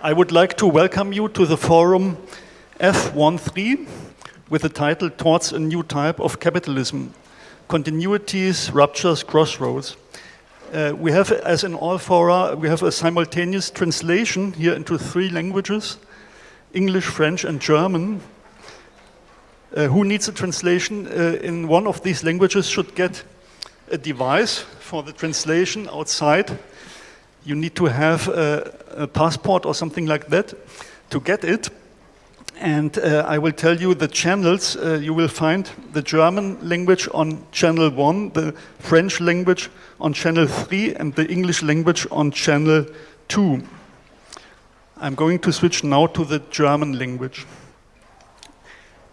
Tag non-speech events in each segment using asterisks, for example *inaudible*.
I would like to welcome you to the forum F13 with the title Towards a New Type of Capitalism, Continuities, Ruptures, Crossroads. Uh, we have, as in all fora, we have a simultaneous translation here into three languages, English, French and German. Uh, who needs a translation uh, in one of these languages should get a device for the translation outside. You need to have a, a passport or something like that to get it. And uh, I will tell you the channels. Uh, you will find the German language on channel 1, the French language on channel 3, and the English language on channel 2. I'm going to switch now to the German language.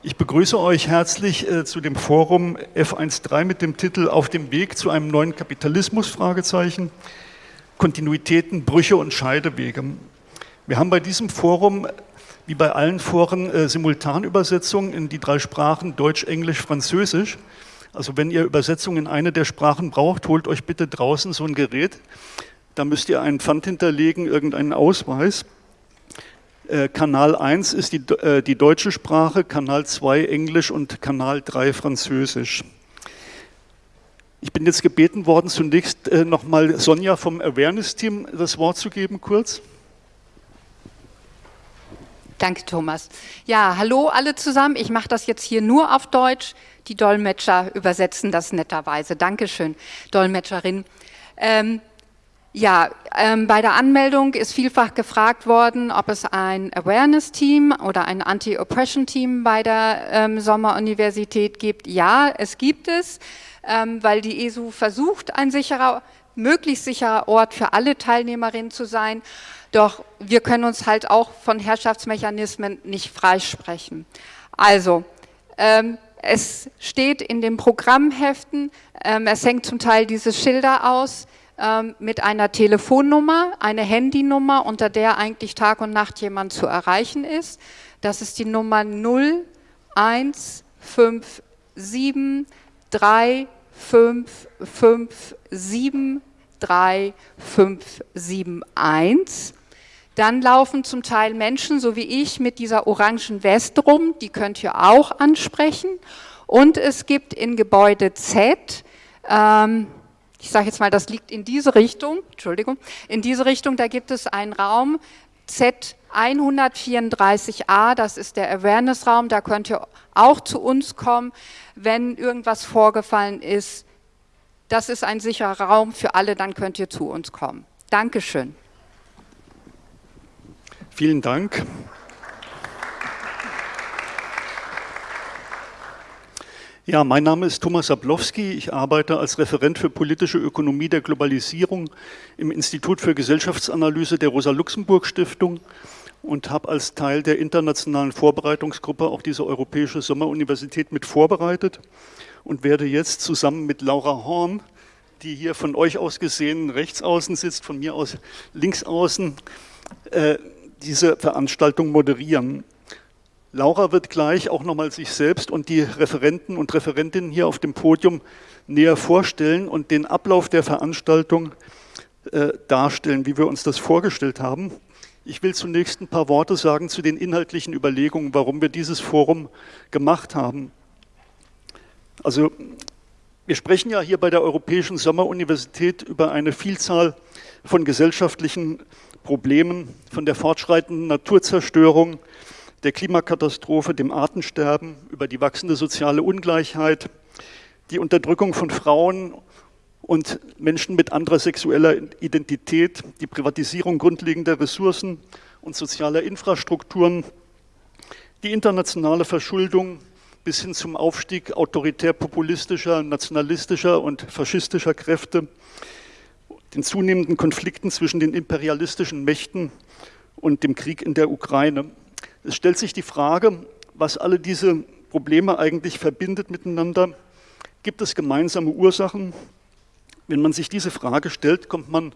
Ich begrüße euch herzlich äh, zu dem Forum F13 mit dem Titel Auf dem Weg zu einem neuen Kapitalismus? Fragezeichen. Kontinuitäten, Brüche und Scheidewege. Wir haben bei diesem Forum, wie bei allen Foren, äh, Simultanübersetzungen in die drei Sprachen Deutsch, Englisch, Französisch. Also wenn ihr Übersetzungen in eine der Sprachen braucht, holt euch bitte draußen so ein Gerät. Da müsst ihr einen Pfand hinterlegen, irgendeinen Ausweis. Äh, Kanal 1 ist die, äh, die deutsche Sprache, Kanal 2 Englisch und Kanal 3 Französisch. Ich bin jetzt gebeten worden, zunächst äh, nochmal Sonja vom Awareness-Team das Wort zu geben, kurz. Danke, Thomas. Ja, hallo alle zusammen. Ich mache das jetzt hier nur auf Deutsch. Die Dolmetscher übersetzen das netterweise. Dankeschön, Dolmetscherin. Ähm, ja, ähm, bei der Anmeldung ist vielfach gefragt worden, ob es ein Awareness-Team oder ein Anti-Oppression-Team bei der ähm, Sommeruniversität gibt. Ja, es gibt es, weil die ESU versucht, ein sicherer, möglichst sicherer Ort für alle Teilnehmerinnen zu sein. Doch wir können uns halt auch von Herrschaftsmechanismen nicht freisprechen. Also, ähm, es steht in den Programmheften, ähm, es hängt zum Teil diese Schilder aus, ähm, mit einer Telefonnummer, eine Handynummer, unter der eigentlich Tag und Nacht jemand zu erreichen ist. Das ist die Nummer 0157 3557 3571. Dann laufen zum Teil Menschen, so wie ich, mit dieser orangen Weste rum, die könnt ihr auch ansprechen. Und es gibt in Gebäude Z, ähm, ich sage jetzt mal, das liegt in diese Richtung, Entschuldigung, in diese Richtung, da gibt es einen Raum, Z134a, das ist der Awareness-Raum, da könnt ihr auch zu uns kommen, wenn irgendwas vorgefallen ist. Das ist ein sicherer Raum für alle, dann könnt ihr zu uns kommen. Dankeschön. Vielen Dank. Ja, mein Name ist Thomas Sablowski. Ich arbeite als Referent für politische Ökonomie der Globalisierung im Institut für Gesellschaftsanalyse der Rosa-Luxemburg-Stiftung und habe als Teil der internationalen Vorbereitungsgruppe auch diese Europäische Sommeruniversität mit vorbereitet und werde jetzt zusammen mit Laura Horn, die hier von euch aus gesehen rechts außen sitzt, von mir aus links außen, äh, diese Veranstaltung moderieren. Laura wird gleich auch nochmal sich selbst und die Referenten und Referentinnen hier auf dem Podium näher vorstellen und den Ablauf der Veranstaltung äh, darstellen, wie wir uns das vorgestellt haben. Ich will zunächst ein paar Worte sagen zu den inhaltlichen Überlegungen, warum wir dieses Forum gemacht haben. Also wir sprechen ja hier bei der Europäischen Sommeruniversität über eine Vielzahl von gesellschaftlichen Problemen, von der fortschreitenden Naturzerstörung, der Klimakatastrophe, dem Artensterben, über die wachsende soziale Ungleichheit, die Unterdrückung von Frauen und Menschen mit anderer sexueller Identität, die Privatisierung grundlegender Ressourcen und sozialer Infrastrukturen, die internationale Verschuldung bis hin zum Aufstieg autoritär-populistischer, nationalistischer und faschistischer Kräfte, den zunehmenden Konflikten zwischen den imperialistischen Mächten und dem Krieg in der Ukraine. Es stellt sich die Frage, was alle diese Probleme eigentlich verbindet miteinander. Gibt es gemeinsame Ursachen? Wenn man sich diese Frage stellt, kommt man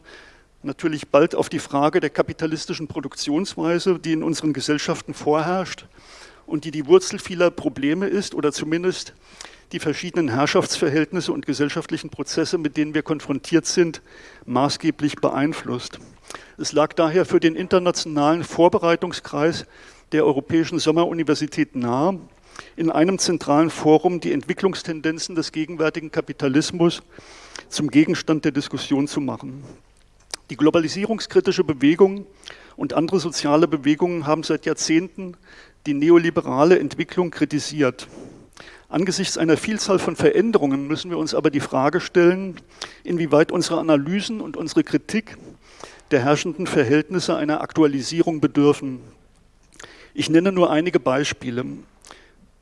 natürlich bald auf die Frage der kapitalistischen Produktionsweise, die in unseren Gesellschaften vorherrscht und die die Wurzel vieler Probleme ist oder zumindest die verschiedenen Herrschaftsverhältnisse und gesellschaftlichen Prozesse, mit denen wir konfrontiert sind, maßgeblich beeinflusst. Es lag daher für den internationalen Vorbereitungskreis der Europäischen Sommeruniversität nahe, in einem zentralen Forum die Entwicklungstendenzen des gegenwärtigen Kapitalismus zum Gegenstand der Diskussion zu machen. Die globalisierungskritische Bewegung und andere soziale Bewegungen haben seit Jahrzehnten die neoliberale Entwicklung kritisiert. Angesichts einer Vielzahl von Veränderungen müssen wir uns aber die Frage stellen, inwieweit unsere Analysen und unsere Kritik der herrschenden Verhältnisse einer Aktualisierung bedürfen. Ich nenne nur einige Beispiele.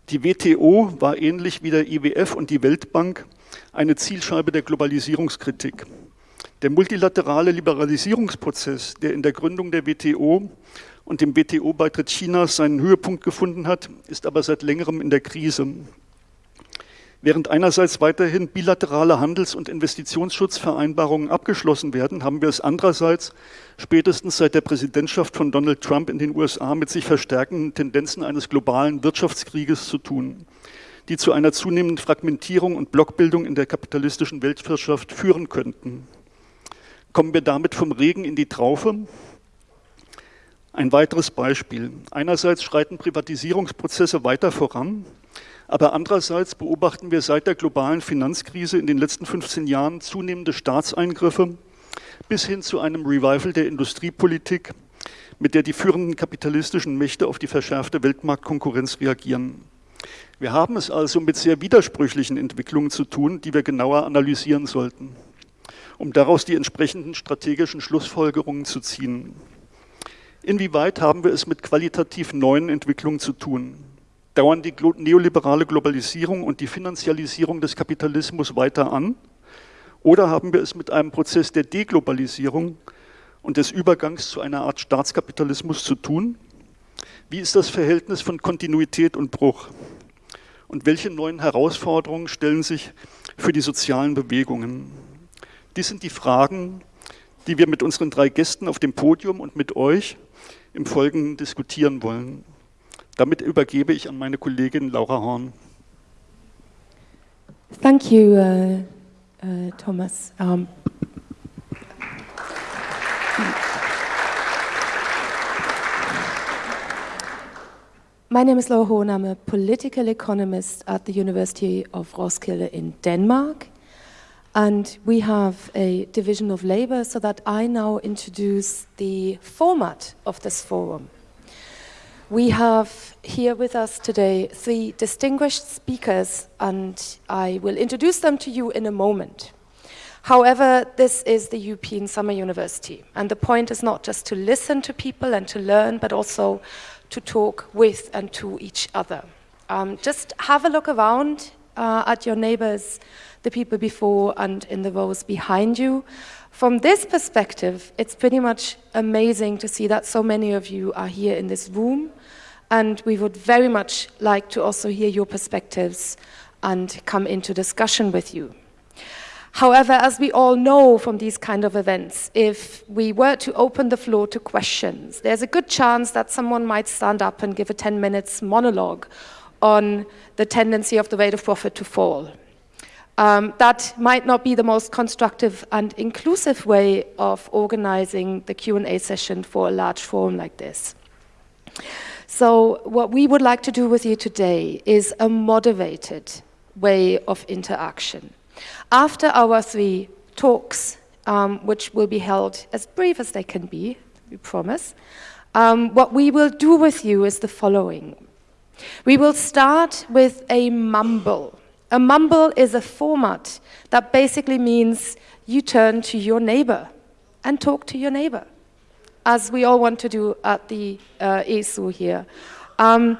Die WTO war ähnlich wie der IWF und die Weltbank eine Zielscheibe der Globalisierungskritik. Der multilaterale Liberalisierungsprozess, der in der Gründung der WTO und dem WTO-Beitritt Chinas seinen Höhepunkt gefunden hat, ist aber seit längerem in der Krise. Während einerseits weiterhin bilaterale Handels- und Investitionsschutzvereinbarungen abgeschlossen werden, haben wir es andererseits spätestens seit der Präsidentschaft von Donald Trump in den USA mit sich verstärkenden Tendenzen eines globalen Wirtschaftskrieges zu tun, die zu einer zunehmenden Fragmentierung und Blockbildung in der kapitalistischen Weltwirtschaft führen könnten. Kommen wir damit vom Regen in die Traufe? Ein weiteres Beispiel. Einerseits schreiten Privatisierungsprozesse weiter voran, aber andererseits beobachten wir seit der globalen Finanzkrise in den letzten 15 Jahren zunehmende Staatseingriffe bis hin zu einem Revival der Industriepolitik, mit der die führenden kapitalistischen Mächte auf die verschärfte Weltmarktkonkurrenz reagieren. Wir haben es also mit sehr widersprüchlichen Entwicklungen zu tun, die wir genauer analysieren sollten, um daraus die entsprechenden strategischen Schlussfolgerungen zu ziehen. Inwieweit haben wir es mit qualitativ neuen Entwicklungen zu tun? Dauern die neoliberale Globalisierung und die Finanzialisierung des Kapitalismus weiter an? Oder haben wir es mit einem Prozess der Deglobalisierung und des Übergangs zu einer Art Staatskapitalismus zu tun? Wie ist das Verhältnis von Kontinuität und Bruch? Und welche neuen Herausforderungen stellen sich für die sozialen Bewegungen? Dies sind die Fragen, die wir mit unseren drei Gästen auf dem Podium und mit euch im Folgenden diskutieren wollen. Damit übergebe ich an meine Kollegin Laura Horn. Thank you, uh, uh, Thomas. Um, my name is Laura. I'm a political economist at the University of Roskilde in Denmark. And we have a division of labor so that I now introduce the format of this forum. We have here with us today three distinguished speakers and I will introduce them to you in a moment. However, this is the European Summer University and the point is not just to listen to people and to learn, but also to talk with and to each other. Um, just have a look around uh, at your neighbors, the people before and in the rows behind you. From this perspective, it's pretty much amazing to see that so many of you are here in this room, and we would very much like to also hear your perspectives and come into discussion with you. However, as we all know from these kind of events, if we were to open the floor to questions, there's a good chance that someone might stand up and give a 10 minutes monologue on the tendency of the rate of profit to fall. Um, that might not be the most constructive and inclusive way of organizing the Q&A session for a large forum like this. So what we would like to do with you today is a moderated way of interaction. After our three talks, um, which will be held as brief as they can be, we promise, um, what we will do with you is the following. We will start with a mumble. A mumble is a format that basically means you turn to your neighbor and talk to your neighbor, as we all want to do at the uh, ESU here. Um,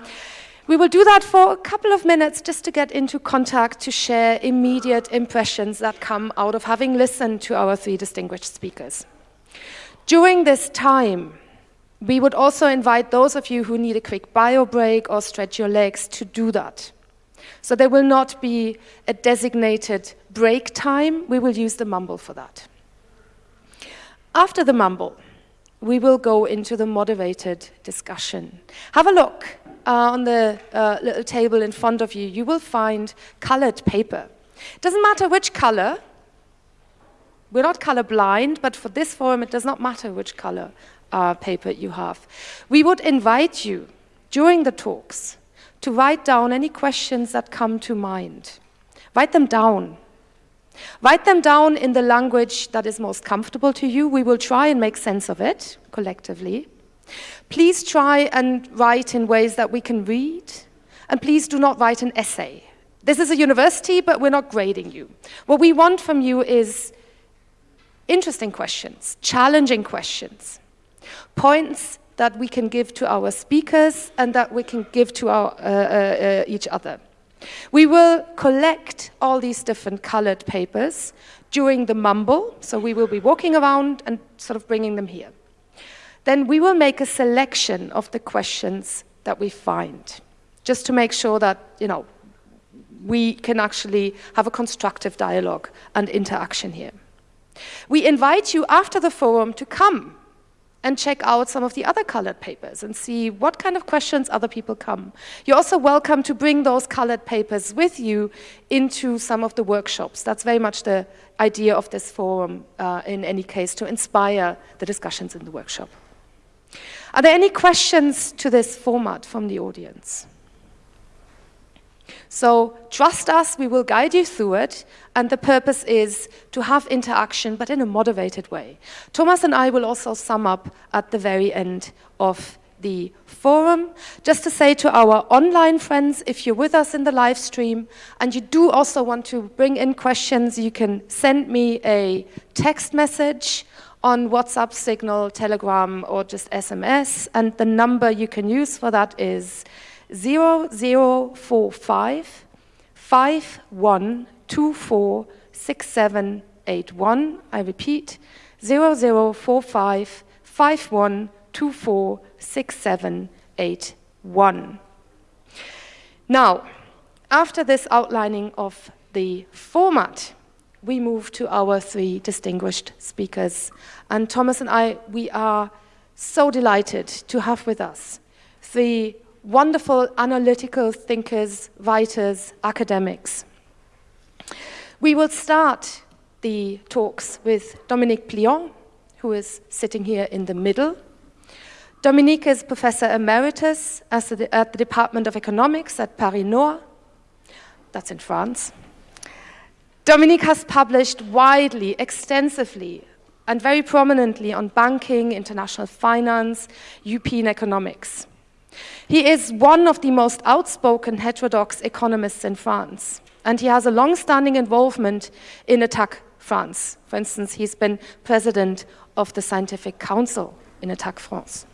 we will do that for a couple of minutes just to get into contact to share immediate impressions that come out of having listened to our three distinguished speakers. During this time, we would also invite those of you who need a quick bio break or stretch your legs to do that. So there will not be a designated break time. We will use the mumble for that. After the mumble, we will go into the moderated discussion. Have a look uh, on the uh, little table in front of you. You will find colored paper. It doesn't matter which color, We're not colorblind, but for this forum, it does not matter which color uh, paper you have. We would invite you during the talks to write down any questions that come to mind. Write them down. Write them down in the language that is most comfortable to you. We will try and make sense of it collectively. Please try and write in ways that we can read, and please do not write an essay. This is a university, but we're not grading you. What we want from you is interesting questions, challenging questions, points that we can give to our speakers and that we can give to our, uh, uh, uh, each other. We will collect all these different colored papers during the mumble, so we will be walking around and sort of bringing them here. Then we will make a selection of the questions that we find, just to make sure that, you know, we can actually have a constructive dialogue and interaction here. We invite you after the forum to come and check out some of the other colored papers and see what kind of questions other people come. You're also welcome to bring those colored papers with you into some of the workshops. That's very much the idea of this forum uh, in any case, to inspire the discussions in the workshop. Are there any questions to this format from the audience? So trust us, we will guide you through it, and the purpose is to have interaction, but in a moderated way. Thomas and I will also sum up at the very end of the forum. Just to say to our online friends, if you're with us in the live stream and you do also want to bring in questions, you can send me a text message on WhatsApp, Signal, Telegram, or just SMS, and the number you can use for that is 0045 5124 6781. I repeat, 0045 5124 6781. Now, after this outlining of the format, we move to our three distinguished speakers. And Thomas and I, we are so delighted to have with us three wonderful analytical thinkers, writers, academics. We will start the talks with Dominique Plion, who is sitting here in the middle. Dominique is Professor Emeritus at the Department of Economics at Paris Nord. That's in France. Dominique has published widely, extensively, and very prominently on banking, international finance, European economics. He is one of the most outspoken heterodox economists in France, and he has a long-standing involvement in Attac France. For instance, he's been president of the Scientific Council in Attac France.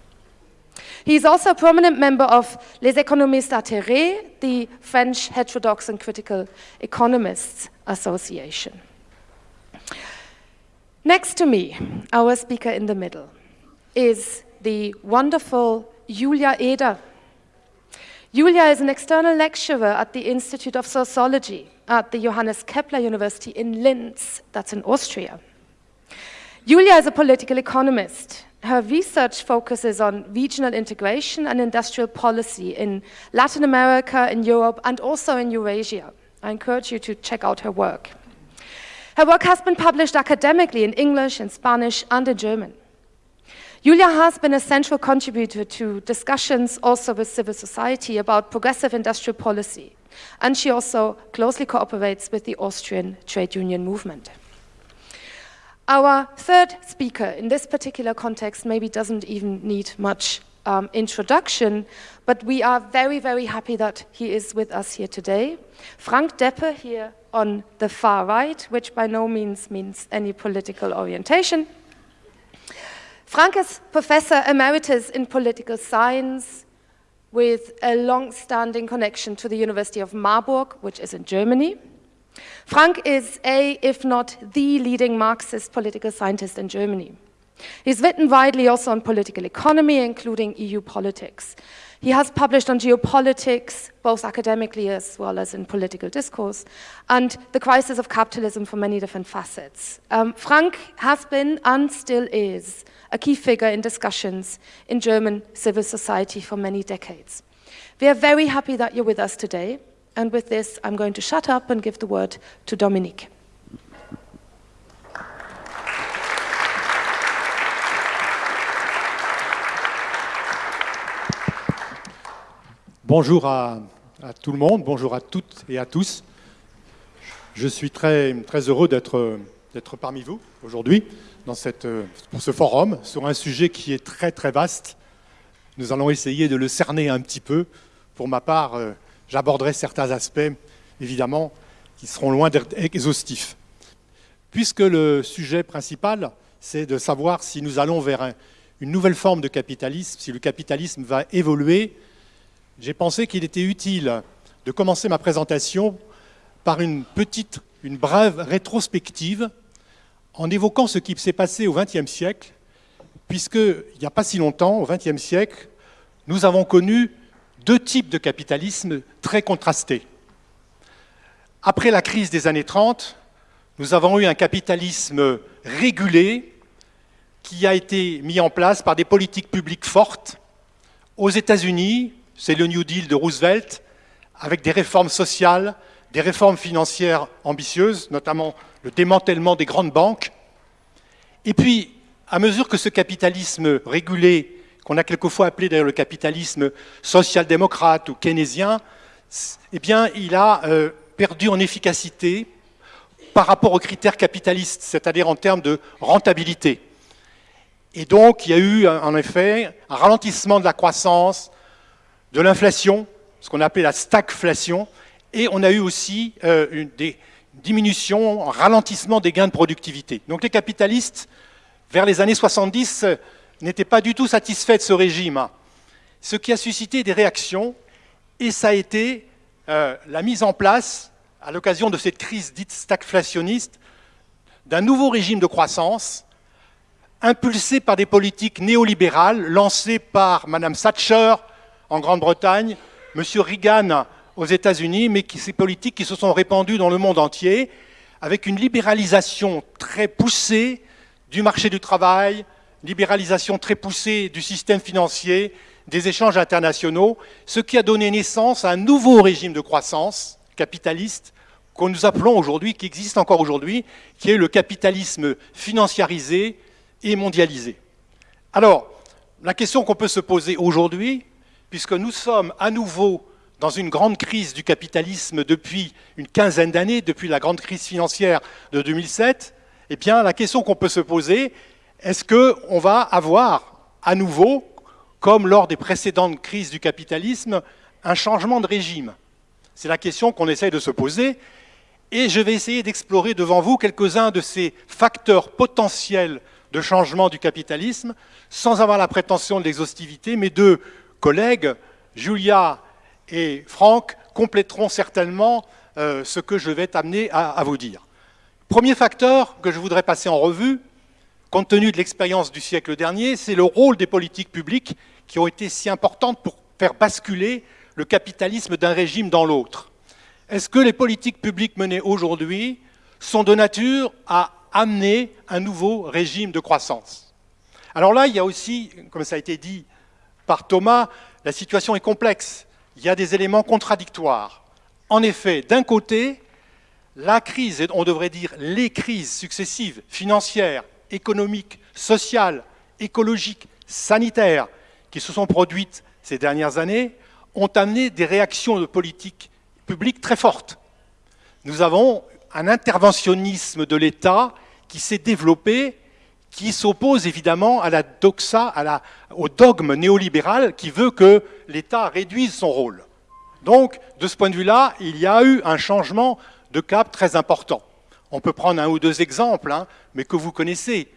He is also a prominent member of Les Économistes Atterrés, the French Heterodox and Critical Economists Association. Next to me, our speaker in the middle, is the wonderful Julia Eder. Julia is an external lecturer at the Institute of Sociology at the Johannes Kepler University in Linz, that's in Austria. Julia is a political economist. Her research focuses on regional integration and industrial policy in Latin America, in Europe, and also in Eurasia. I encourage you to check out her work. Her work has been published academically in English, in Spanish, and in German. Julia has been a central contributor to discussions also with civil society about progressive industrial policy, and she also closely cooperates with the Austrian trade union movement. Our third speaker in this particular context maybe doesn't even need much um, introduction, but we are very, very happy that he is with us here today. Frank Deppe here on the far right, which by no means means any political orientation. Frank is Professor Emeritus in Political Science with a long-standing connection to the University of Marburg, which is in Germany. Frank is a, if not the leading Marxist political scientist in Germany. He's written widely also on political economy, including EU politics. He has published on geopolitics, both academically as well as in political discourse, and the crisis of capitalism from many different facets. Um, Frank has been and still is a key figure in discussions in German civil society for many decades. We are very happy that you're with us today, And with this, I'm going to shut up and give the word Dominique. Bonjour à, tout le monde, bonjour à toutes et à tous. Je suis très, très heureux d'être parmi vous aujourd'hui pour ce forum sur un sujet qui est très très vaste. Nous allons essayer de le cerner un petit peu. Pour ma part, euh, j'aborderai certains aspects, évidemment, qui seront loin d'être exhaustifs. Puisque le sujet principal, c'est de savoir si nous allons vers une nouvelle forme de capitalisme, si le capitalisme va évoluer, j'ai pensé qu'il était utile de commencer ma présentation par une petite, une brève rétrospective en évoquant ce qui s'est passé au XXe siècle, puisqu'il n'y a pas si longtemps, au XXe siècle, nous avons connu deux types de capitalisme très contrastés. Après la crise des années 30, nous avons eu un capitalisme régulé qui a été mis en place par des politiques publiques fortes. Aux États-Unis, c'est le New Deal de Roosevelt, avec des réformes sociales, des réformes financières ambitieuses, notamment le démantèlement des grandes banques. Et puis, à mesure que ce capitalisme régulé, qu'on a quelquefois appelé d'ailleurs le capitalisme social-démocrate ou keynésien, eh bien, il a euh, perdu en efficacité par rapport aux critères capitalistes, c'est-à-dire en termes de rentabilité. Et donc, il y a eu, en effet, un ralentissement de la croissance, de l'inflation, ce qu'on appelait la stagflation, et on a eu aussi euh, des, diminution, un ralentissement des gains de productivité. Donc les capitalistes, vers les années 70, n'étaient pas du tout satisfaits de ce régime, ce qui a suscité des réactions, et ça a été euh, la mise en place, à l'occasion de cette crise dite stagflationniste, d'un nouveau régime de croissance, impulsé par des politiques néolibérales lancées par Mme Thatcher en Grande-Bretagne, M. Reagan aux États-Unis, mais ces politiques qui se sont répandues dans le monde entier, avec une libéralisation très poussée du marché du travail, libéralisation très poussée du système financier, des échanges internationaux, ce qui a donné naissance à un nouveau régime de croissance capitaliste qu'on nous appelons aujourd'hui, qui existe encore aujourd'hui, qui est le capitalisme financiarisé et mondialisé. Alors, la question qu'on peut se poser aujourd'hui, puisque nous sommes à nouveau dans une grande crise du capitalisme depuis une quinzaine d'années, depuis la grande crise financière de 2007, eh bien, la question qu'on peut se poser, est-ce qu'on va avoir à nouveau, comme lors des précédentes crises du capitalisme, un changement de régime? C'est la question qu'on essaye de se poser. Et je vais essayer d'explorer devant vous quelques-uns de ces facteurs potentiels de changement du capitalisme, sans avoir la prétention de l'exhaustivité. Mes deux collègues, Julia et Franck compléteront certainement euh, ce que je vais t'amener à, vous dire. Premier facteur que je voudrais passer en revue, compte tenu de l'expérience du siècle dernier, c'est le rôle des politiques publiques qui ont été si importantes pour faire basculer le capitalisme d'un régime dans l'autre. Est-ce que les politiques publiques menées aujourd'hui sont de nature à amener un nouveau régime de croissance? Alors là, il y a aussi, comme ça a été dit par Thomas, la situation est complexe il y a des éléments contradictoires. En effet, d'un côté, la crise, on devrait dire les crises successives, financières, économiques, sociales, écologiques, sanitaires, qui se sont produites ces dernières années, ont amené des réactions de politique publique très fortes. Nous avons un interventionnisme de l'État qui s'est développé, qui s'oppose évidemment au dogme néolibéral qui veut que l'État réduise son rôle. Donc, de ce point de vue-là, il y a eu un changement de cap très important. On peut prendre un ou deux exemples, hein, mais que vous connaissez.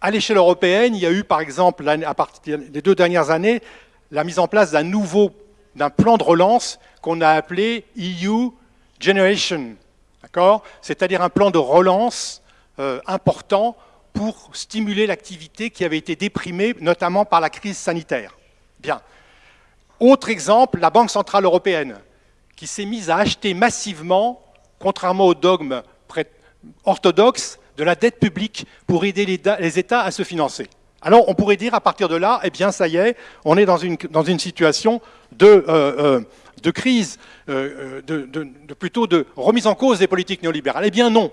À l'échelle européenne, il y a eu, par exemple, à partir des deux dernières années, la mise en place d'un nouveau d'un plan de relance qu'on a appelé EU Generation, C'est-à-dire un plan de relance euh, important pour stimuler l'activité qui avait été déprimée, notamment par la crise sanitaire. Bien. Autre exemple, la Banque Centrale Européenne, qui s'est mise à acheter massivement, contrairement au dogme orthodoxe, de la dette publique pour aider les, États à se financer. Alors on pourrait dire à partir de là, eh bien ça y est, on est dans une, situation de, euh, euh, crise, euh, de, de, plutôt de remise en cause des politiques néolibérales. Eh bien non,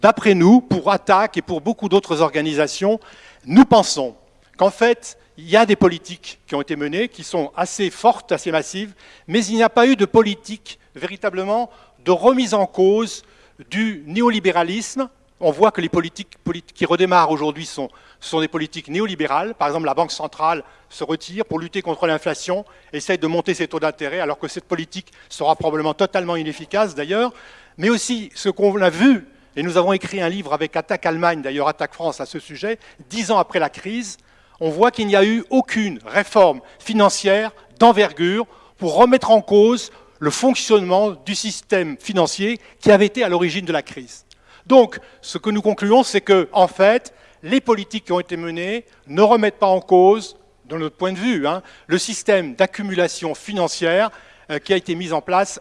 D'après nous, pour Attac et pour beaucoup d'autres organisations, nous pensons qu'en fait, il y a des politiques qui ont été menées, qui sont assez fortes, assez massives, mais il n'y a pas eu de politique véritablement de remise en cause du néolibéralisme. On voit que les politiques, qui redémarrent aujourd'hui sont, sont des politiques néolibérales. Par exemple, la Banque centrale se retire pour lutter contre l'inflation, essaye de monter ses taux d'intérêt, alors que cette politique sera probablement totalement inefficace d'ailleurs. Mais aussi, ce qu'on a vu, et nous avons écrit un livre avec Attaque Allemagne, d'ailleurs Attaque France à ce sujet, dix ans après la crise, on voit qu'il n'y a eu aucune réforme financière d'envergure pour remettre en cause le fonctionnement du système financier qui avait été à l'origine de la crise. Donc, ce que nous concluons, c'est que, en fait, les politiques qui ont été menées ne remettent pas en cause, de notre point de vue, hein, le système d'accumulation financière euh, qui a été mis en place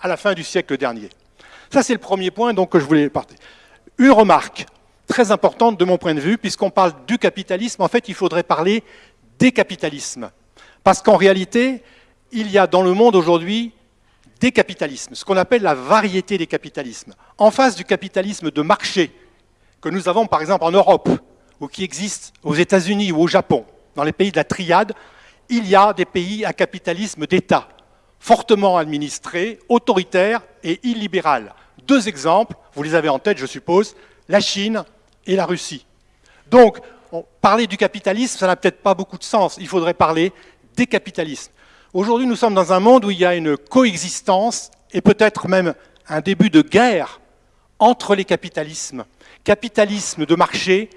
à la fin du siècle dernier. Ça, c'est le premier point donc, que je voulais partager. Une remarque très importante de mon point de vue, puisqu'on parle du capitalisme, en fait, il faudrait parler des capitalismes. Parce qu'en réalité, il y a dans le monde aujourd'hui des capitalismes, ce qu'on appelle la variété des capitalismes. En face du capitalisme de marché que nous avons par exemple en Europe, ou qui existe aux États-Unis ou au Japon, dans les pays de la triade, il y a des pays à capitalisme d'État, fortement administré, autoritaire et illibéral. Deux exemples, vous les avez en tête je suppose, la Chine et la Russie. Donc, parler du capitalisme, ça n'a peut-être pas beaucoup de sens, il faudrait parler des capitalismes. Aujourd'hui, nous sommes dans un monde où il y a une coexistence et peut-être même un début de guerre entre les capitalismes. Capitalisme de marché,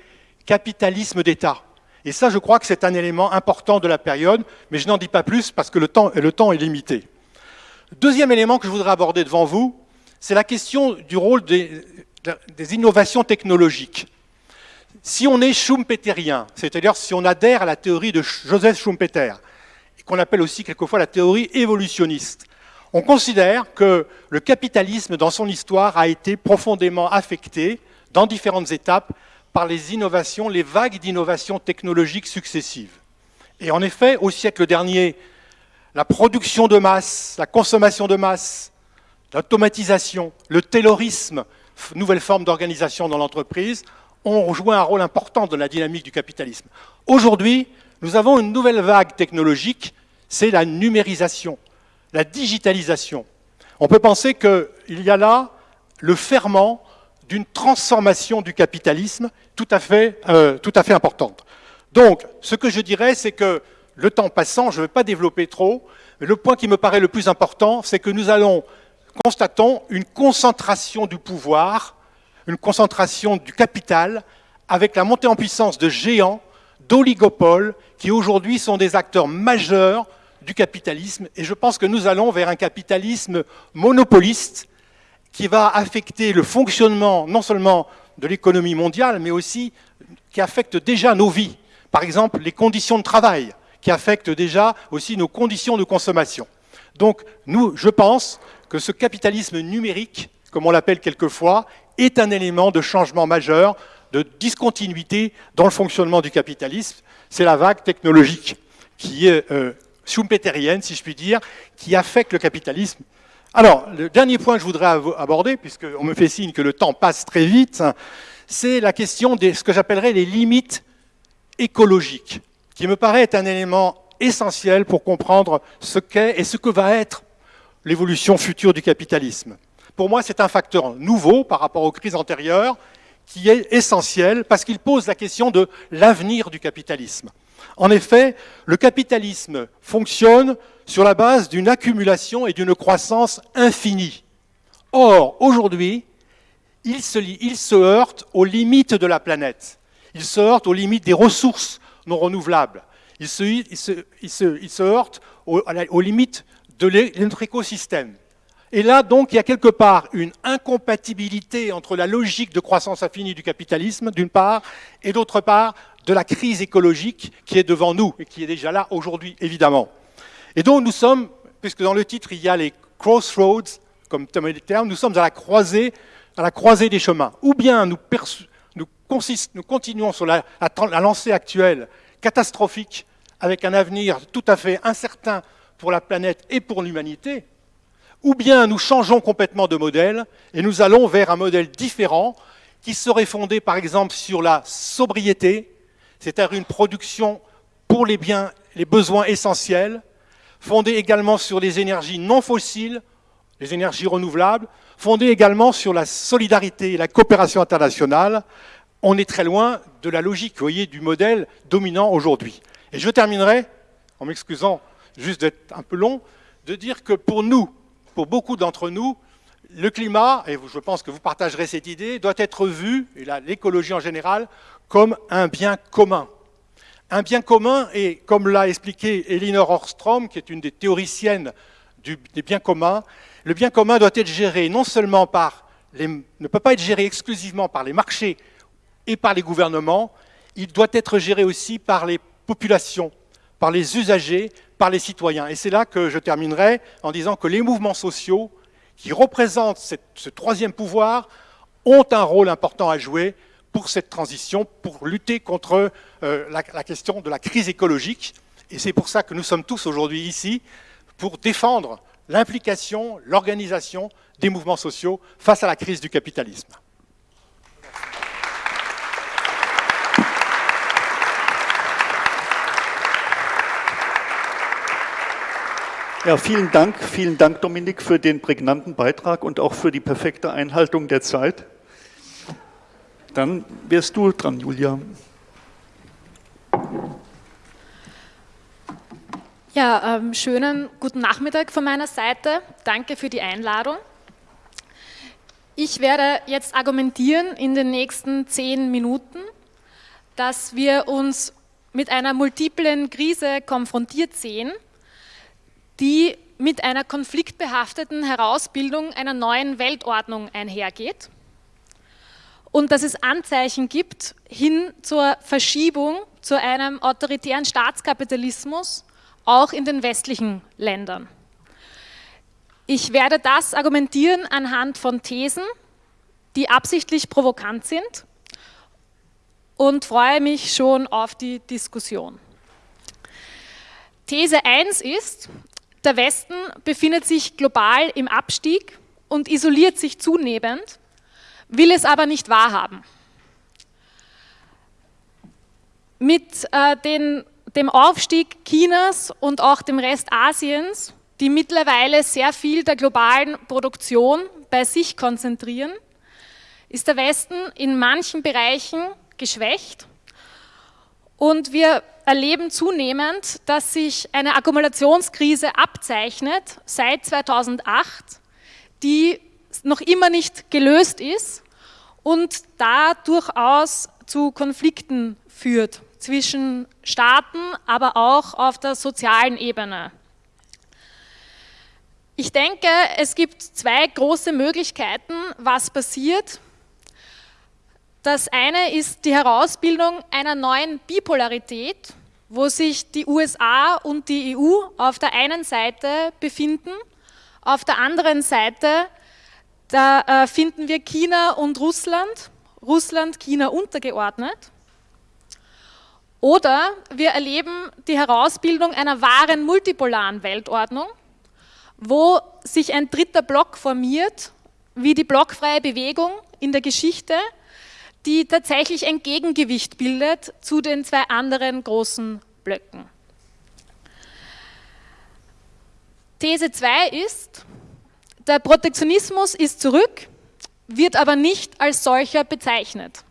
capitalisme d'État. Et ça, je crois que c'est un élément important de la période, mais je n'en dis pas plus parce que le temps, est limité. Deuxième élément que je voudrais aborder devant vous, c'est la question du rôle des innovations technologiques. Si on est schumpeterien, c'est-à-dire si on adhère à la théorie de Joseph Schumpeter, qu'on appelle aussi quelquefois la théorie évolutionniste. On considère que le capitalisme, dans son histoire, a été profondément affecté, dans différentes étapes, par les innovations, les vagues d'innovations technologiques successives. Et en effet, au siècle dernier, la production de masse, la consommation de masse, l'automatisation, le taylorisme, nouvelle forme d'organisation dans l'entreprise, ont joué un rôle important dans la dynamique du capitalisme. Aujourd'hui, nous avons une nouvelle vague technologique c'est la numérisation, la digitalisation. On peut penser qu'il y a là le ferment d'une transformation du capitalisme tout à, fait, euh, importante. Donc, ce que je dirais, c'est que le temps passant, je ne vais pas développer trop, mais le point qui me paraît le plus important, c'est que nous constatons une concentration du pouvoir, une concentration du capital, avec la montée en puissance de géants, d'oligopoles, qui aujourd'hui sont des acteurs majeurs du capitalisme, et je pense que nous allons vers un capitalisme monopoliste qui va affecter le fonctionnement non seulement de l'économie mondiale, mais aussi qui affecte déjà nos vies. Par exemple, les conditions de travail, qui affectent déjà aussi nos conditions de consommation. Donc, nous, je pense que ce capitalisme numérique, comme on l'appelle quelquefois, est un élément de changement majeur, de discontinuité dans le fonctionnement du capitalisme. C'est la vague technologique qui est euh, schumpeterienne, si je puis dire, qui affecte le capitalisme. Alors, le dernier point que je voudrais aborder, puisqu'on me fait signe que le temps passe très vite, c'est la question de ce que j'appellerais les limites écologiques, qui me paraît être un élément essentiel pour comprendre ce qu'est et ce que va être l'évolution future du capitalisme. Pour moi, c'est un facteur nouveau par rapport aux crises antérieures qui est essentiel parce qu'il pose la question de l'avenir du capitalisme. En effet, le capitalisme fonctionne sur la base d'une accumulation et d'une croissance infinie. Or, aujourd'hui, il se, heurte aux limites de la planète. Il se heurte aux limites des ressources non renouvelables. Il se, heurte aux, limites de notre écosystème. Et là, donc, il y a quelque part une incompatibilité entre la logique de croissance infinie du capitalisme, d'une part, et d'autre part, de la crise écologique qui est devant nous et qui est déjà là aujourd'hui, évidemment. Et donc nous sommes, puisque dans le titre il y a les crossroads comme terme, nous sommes à la croisée, à la croisée des chemins. Ou bien nous, nous, continuons sur la lancée actuelle catastrophique avec un avenir tout à fait incertain pour la planète et pour l'humanité, ou bien nous changeons complètement de modèle et nous allons vers un modèle différent qui serait fondé par exemple sur la sobriété, c'est-à-dire une production pour les biens, les besoins essentiels, fondée également sur les énergies non fossiles, les énergies renouvelables, fondée également sur la solidarité et la coopération internationale. On est très loin de la logique, vous voyez, du modèle dominant aujourd'hui. Et je terminerai, en m'excusant juste d'être un peu long, de dire que pour nous, pour beaucoup d'entre nous, le climat, et je pense que vous partagerez cette idée, doit être vu, et l'écologie en général, comme un bien commun. Un bien commun, et comme l'a expliqué Elinor Ostrom, qui est une des théoriciennes des biens communs, le bien commun doit être géré non seulement par ne peut pas être géré exclusivement par les marchés et par les gouvernements, il doit être géré aussi par les populations, par les usagers, par les citoyens. Et c'est là que je terminerai en disant que les mouvements sociaux qui représentent ce troisième pouvoir ont un rôle important à jouer pour cette transition, pour lutter contre euh, la, question de la crise écologique. Et c'est pour ça que nous sommes tous aujourd'hui ici, pour défendre l'implication, l'organisation des mouvements sociaux face à la crise du capitalisme. Vielen Dank, vielen Dank, Dominik, für den prägnanten Beitrag und auch für die perfekte Einhaltung der Zeit. Dann wärst du dran, Julia. Ja, ähm, schönen guten Nachmittag von meiner Seite. Danke für die Einladung. Ich werde jetzt argumentieren in den nächsten zehn Minuten, dass wir uns mit einer multiplen Krise konfrontiert sehen – die mit einer konfliktbehafteten Herausbildung einer neuen Weltordnung einhergeht und dass es Anzeichen gibt hin zur Verschiebung zu einem autoritären Staatskapitalismus, auch in den westlichen Ländern. Ich werde das argumentieren anhand von Thesen, die absichtlich provokant sind und freue mich schon auf die Diskussion. These 1 ist, der Westen befindet sich global im Abstieg und isoliert sich zunehmend, will es aber nicht wahrhaben. Mit äh, den, dem Aufstieg Chinas und auch dem Rest Asiens, die mittlerweile sehr viel der globalen Produktion bei sich konzentrieren, ist der Westen in manchen Bereichen geschwächt und wir erleben zunehmend, dass sich eine Akkumulationskrise abzeichnet seit 2008, die noch immer nicht gelöst ist und da durchaus zu Konflikten führt zwischen Staaten, aber auch auf der sozialen Ebene. Ich denke, es gibt zwei große Möglichkeiten, was passiert, das eine ist die Herausbildung einer neuen Bipolarität, wo sich die USA und die EU auf der einen Seite befinden, auf der anderen Seite da äh, finden wir China und Russland, Russland China untergeordnet. Oder wir erleben die Herausbildung einer wahren multipolaren Weltordnung, wo sich ein dritter Block formiert, wie die blockfreie Bewegung in der Geschichte, die tatsächlich ein Gegengewicht bildet zu den zwei anderen großen Blöcken. These 2 ist, der Protektionismus ist zurück, wird aber nicht als solcher bezeichnet.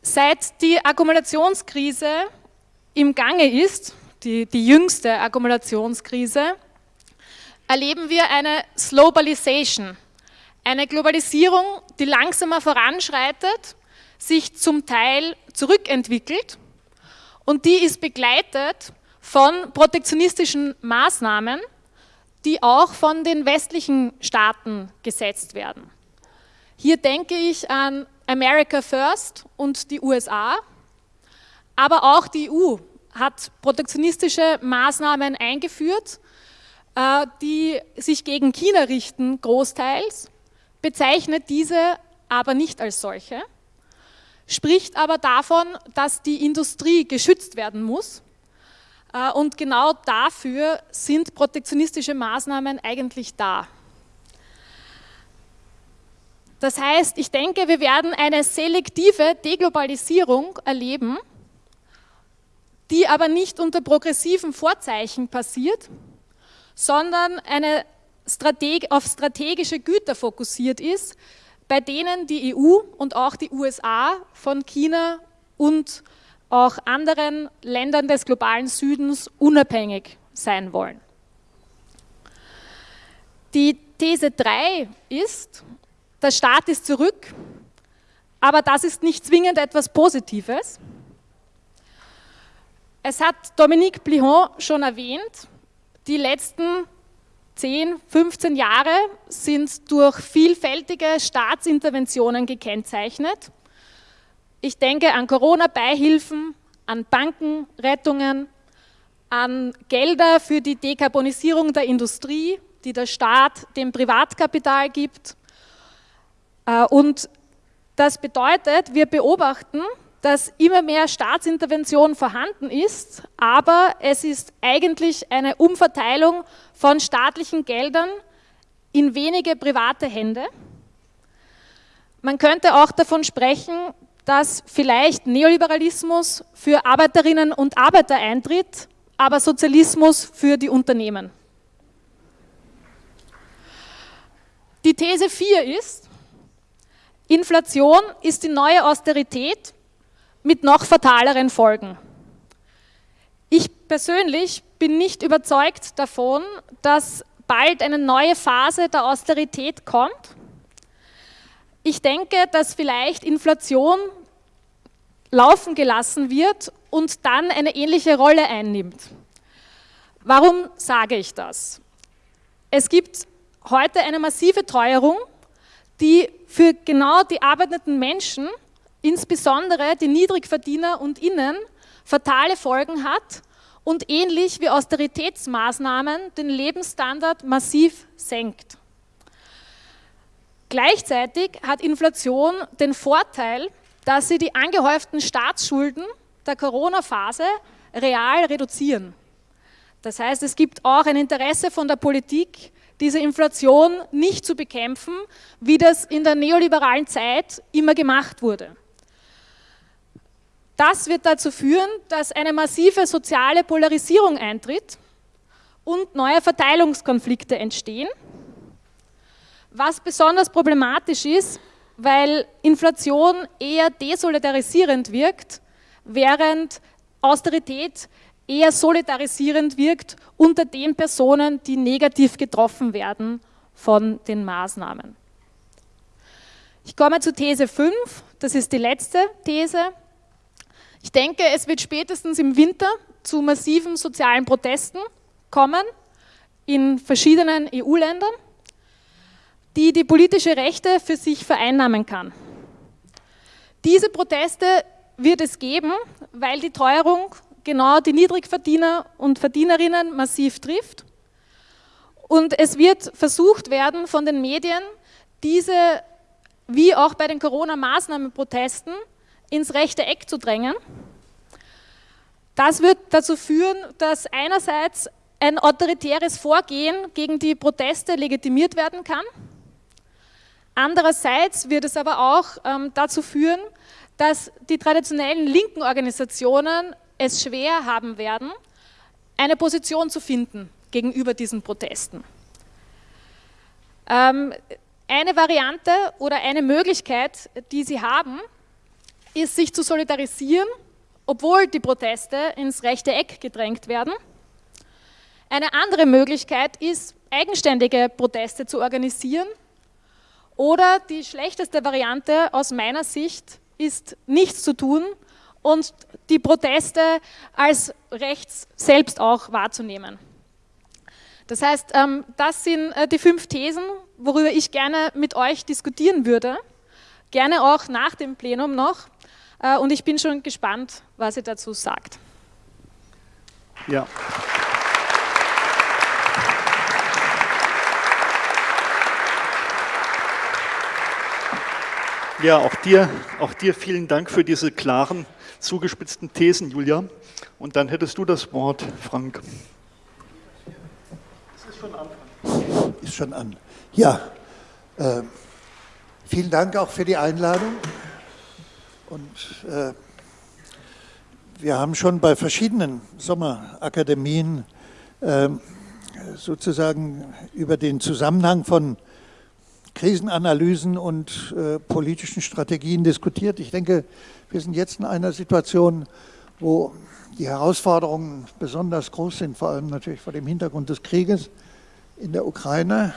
Seit die Akkumulationskrise im Gange ist, die, die jüngste Akkumulationskrise, erleben wir eine Slowbalization, eine Globalisierung, die langsamer voranschreitet, sich zum Teil zurückentwickelt und die ist begleitet von protektionistischen Maßnahmen, die auch von den westlichen Staaten gesetzt werden. Hier denke ich an America First und die USA, aber auch die EU hat protektionistische Maßnahmen eingeführt, äh, die sich gegen China richten, großteils, bezeichnet diese aber nicht als solche, spricht aber davon, dass die Industrie geschützt werden muss. Äh, und genau dafür sind protektionistische Maßnahmen eigentlich da. Das heißt, ich denke, wir werden eine selektive Deglobalisierung erleben die aber nicht unter progressiven Vorzeichen passiert, sondern eine Strateg auf strategische Güter fokussiert ist, bei denen die EU und auch die USA von China und auch anderen Ländern des globalen Südens unabhängig sein wollen. Die These 3 ist, der Staat ist zurück, aber das ist nicht zwingend etwas Positives. Es hat Dominique Blihon schon erwähnt, die letzten 10, 15 Jahre sind durch vielfältige Staatsinterventionen gekennzeichnet. Ich denke an Corona-Beihilfen, an Bankenrettungen, an Gelder für die Dekarbonisierung der Industrie, die der Staat dem Privatkapital gibt. Äh, und das bedeutet, wir beobachten, dass immer mehr Staatsintervention vorhanden ist, aber es ist eigentlich eine Umverteilung von staatlichen Geldern in wenige private Hände. Man könnte auch davon sprechen, dass vielleicht Neoliberalismus für Arbeiterinnen und Arbeiter eintritt, aber Sozialismus für die Unternehmen. Die These 4 ist, Inflation ist die neue Austerität mit noch fataleren Folgen. Ich persönlich bin nicht überzeugt davon, dass bald eine neue Phase der Austerität kommt. Ich denke, dass vielleicht Inflation laufen gelassen wird und dann eine ähnliche Rolle einnimmt. Warum sage ich das? Es gibt heute eine massive Teuerung, die für genau die arbeitenden Menschen, insbesondere die Niedrigverdiener und Innen, fatale Folgen hat und ähnlich wie Austeritätsmaßnahmen den Lebensstandard massiv senkt. Gleichzeitig hat Inflation den Vorteil, dass sie die angehäuften Staatsschulden der Corona-Phase real reduzieren. Das heißt, es gibt auch ein Interesse von der Politik, diese Inflation nicht zu bekämpfen, wie das in der neoliberalen Zeit immer gemacht wurde. Das wird dazu führen, dass eine massive soziale Polarisierung eintritt und neue Verteilungskonflikte entstehen. Was besonders problematisch ist, weil Inflation eher desolidarisierend wirkt, während Austerität eher solidarisierend wirkt unter den Personen, die negativ getroffen werden von den Maßnahmen. Ich komme zu These 5, das ist die letzte These. Ich denke, es wird spätestens im Winter zu massiven sozialen Protesten kommen in verschiedenen EU-Ländern, die die politische Rechte für sich vereinnahmen kann. Diese Proteste wird es geben, weil die Teuerung genau die Niedrigverdiener und Verdienerinnen massiv trifft. Und es wird versucht werden von den Medien, diese, wie auch bei den Corona-Maßnahmenprotesten, ins rechte Eck zu drängen. Das wird dazu führen, dass einerseits ein autoritäres Vorgehen gegen die Proteste legitimiert werden kann. Andererseits wird es aber auch ähm, dazu führen, dass die traditionellen linken Organisationen es schwer haben werden, eine Position zu finden gegenüber diesen Protesten. Ähm, eine Variante oder eine Möglichkeit, die sie haben, ist, sich zu solidarisieren, obwohl die Proteste ins rechte Eck gedrängt werden. Eine andere Möglichkeit ist, eigenständige Proteste zu organisieren. Oder die schlechteste Variante aus meiner Sicht ist, nichts zu tun und die Proteste als rechts selbst auch wahrzunehmen. Das heißt, ähm, das sind äh, die fünf Thesen, worüber ich gerne mit euch diskutieren würde. Gerne auch nach dem Plenum noch. Äh, und ich bin schon gespannt, was ihr dazu sagt. Ja. Ja, auch dir, auch dir vielen Dank für diese klaren zugespitzten Thesen, Julia. Und dann hättest du das Wort, Frank. Es ist schon an. Ist schon an. Ja, äh, vielen Dank auch für die Einladung. Und äh, wir haben schon bei verschiedenen Sommerakademien äh, sozusagen über den Zusammenhang von Krisenanalysen und äh, politischen Strategien diskutiert. Ich denke, wir sind jetzt in einer Situation, wo die Herausforderungen besonders groß sind, vor allem natürlich vor dem Hintergrund des Krieges in der Ukraine.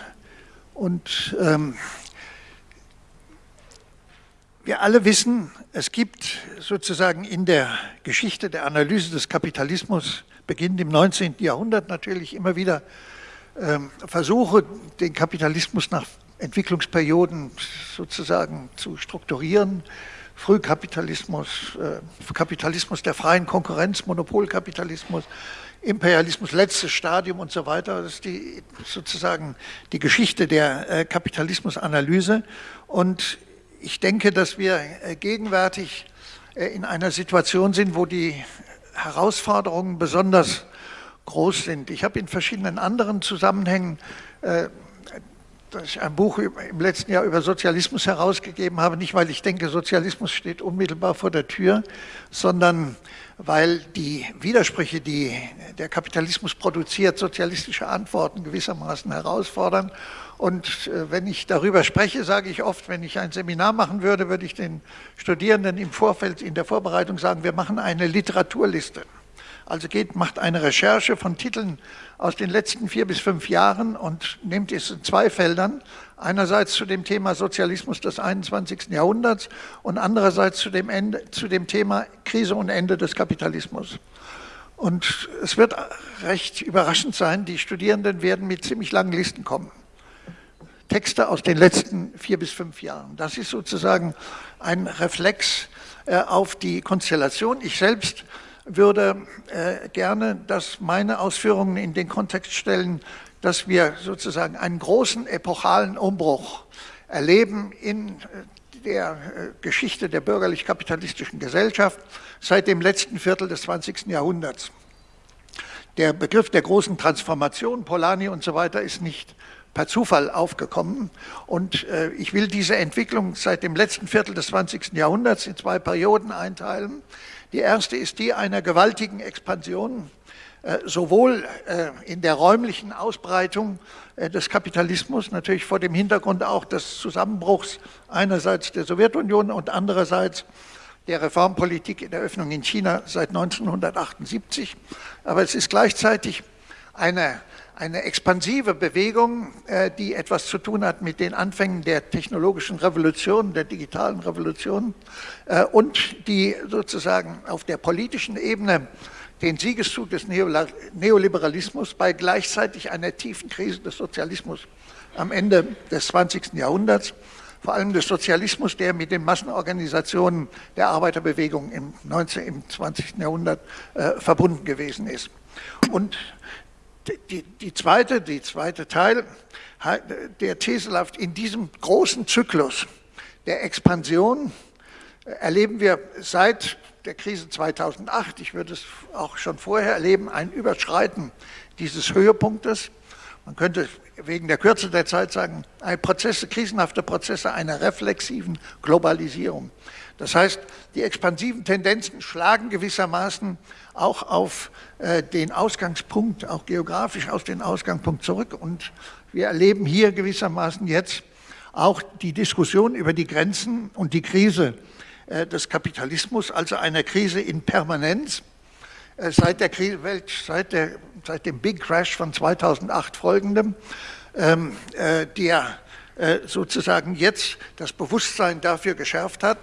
Und ähm, wir alle wissen, es gibt sozusagen in der Geschichte der Analyse des Kapitalismus, beginnend im 19. Jahrhundert natürlich immer wieder ähm, Versuche, den Kapitalismus nach Entwicklungsperioden sozusagen zu strukturieren. Frühkapitalismus, äh, Kapitalismus der freien Konkurrenz, Monopolkapitalismus, Imperialismus, letztes Stadium und so weiter. Das ist die, sozusagen die Geschichte der äh, Kapitalismusanalyse. Und ich denke, dass wir äh, gegenwärtig in einer Situation sind, wo die Herausforderungen besonders groß sind. Ich habe in verschiedenen anderen Zusammenhängen dass ich ein Buch im letzten Jahr über Sozialismus herausgegeben habe, nicht weil ich denke, Sozialismus steht unmittelbar vor der Tür, sondern weil die Widersprüche, die der Kapitalismus produziert, sozialistische Antworten gewissermaßen herausfordern. Und äh, wenn ich darüber spreche, sage ich oft, wenn ich ein Seminar machen würde, würde ich den Studierenden im Vorfeld, in der Vorbereitung sagen, wir machen eine Literaturliste. Also geht, macht eine Recherche von Titeln aus den letzten vier bis fünf Jahren und nehmt es in zwei Feldern. Einerseits zu dem Thema Sozialismus des 21. Jahrhunderts und andererseits zu dem, Ende, zu dem Thema Krise und Ende des Kapitalismus. Und es wird recht überraschend sein, die Studierenden werden mit ziemlich langen Listen kommen. Texte aus den letzten vier bis fünf Jahren. Das ist sozusagen ein Reflex äh, auf die Konstellation. Ich selbst würde äh, gerne, dass meine Ausführungen in den Kontext stellen, dass wir sozusagen einen großen epochalen Umbruch erleben in äh, der äh, Geschichte der bürgerlich-kapitalistischen Gesellschaft seit dem letzten Viertel des 20. Jahrhunderts. Der Begriff der großen Transformation, Polanyi und so weiter, ist nicht per Zufall aufgekommen. Und äh, ich will diese Entwicklung seit dem letzten Viertel des 20. Jahrhunderts in zwei Perioden einteilen. Die erste ist die einer gewaltigen Expansion, äh, sowohl äh, in der räumlichen Ausbreitung äh, des Kapitalismus, natürlich vor dem Hintergrund auch des Zusammenbruchs einerseits der Sowjetunion und andererseits der Reformpolitik in der Öffnung in China seit 1978. Aber es ist gleichzeitig eine eine expansive Bewegung, äh, die etwas zu tun hat mit den Anfängen der technologischen Revolution, der digitalen Revolution äh, und die sozusagen auf der politischen Ebene den Siegeszug des Neoliberalismus bei gleichzeitig einer tiefen Krise des Sozialismus am Ende des 20. Jahrhunderts, vor allem des Sozialismus, der mit den Massenorganisationen der Arbeiterbewegung im, 19, im 20. Jahrhundert äh, verbunden gewesen ist. Und die, die, zweite, die zweite Teil der These läuft in diesem großen Zyklus der Expansion erleben wir seit der Krise 2008, ich würde es auch schon vorher erleben, ein Überschreiten dieses Höhepunktes. Man könnte wegen der Kürze der Zeit sagen, Prozesse, krisenhafte Prozesse einer reflexiven Globalisierung. Das heißt, die expansiven Tendenzen schlagen gewissermaßen auch auf äh, den Ausgangspunkt, auch geografisch aus dem Ausgangspunkt zurück. Und wir erleben hier gewissermaßen jetzt auch die Diskussion über die Grenzen und die Krise äh, des Kapitalismus, also eine Krise in Permanenz. Äh, seit, der Welt, seit, der, seit dem Big Crash von 2008 folgendem, ähm, der sozusagen jetzt das Bewusstsein dafür geschärft hat,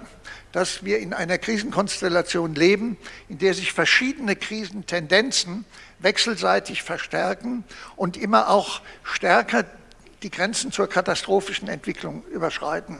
dass wir in einer Krisenkonstellation leben, in der sich verschiedene Krisentendenzen wechselseitig verstärken und immer auch stärker die Grenzen zur katastrophischen Entwicklung überschreiten.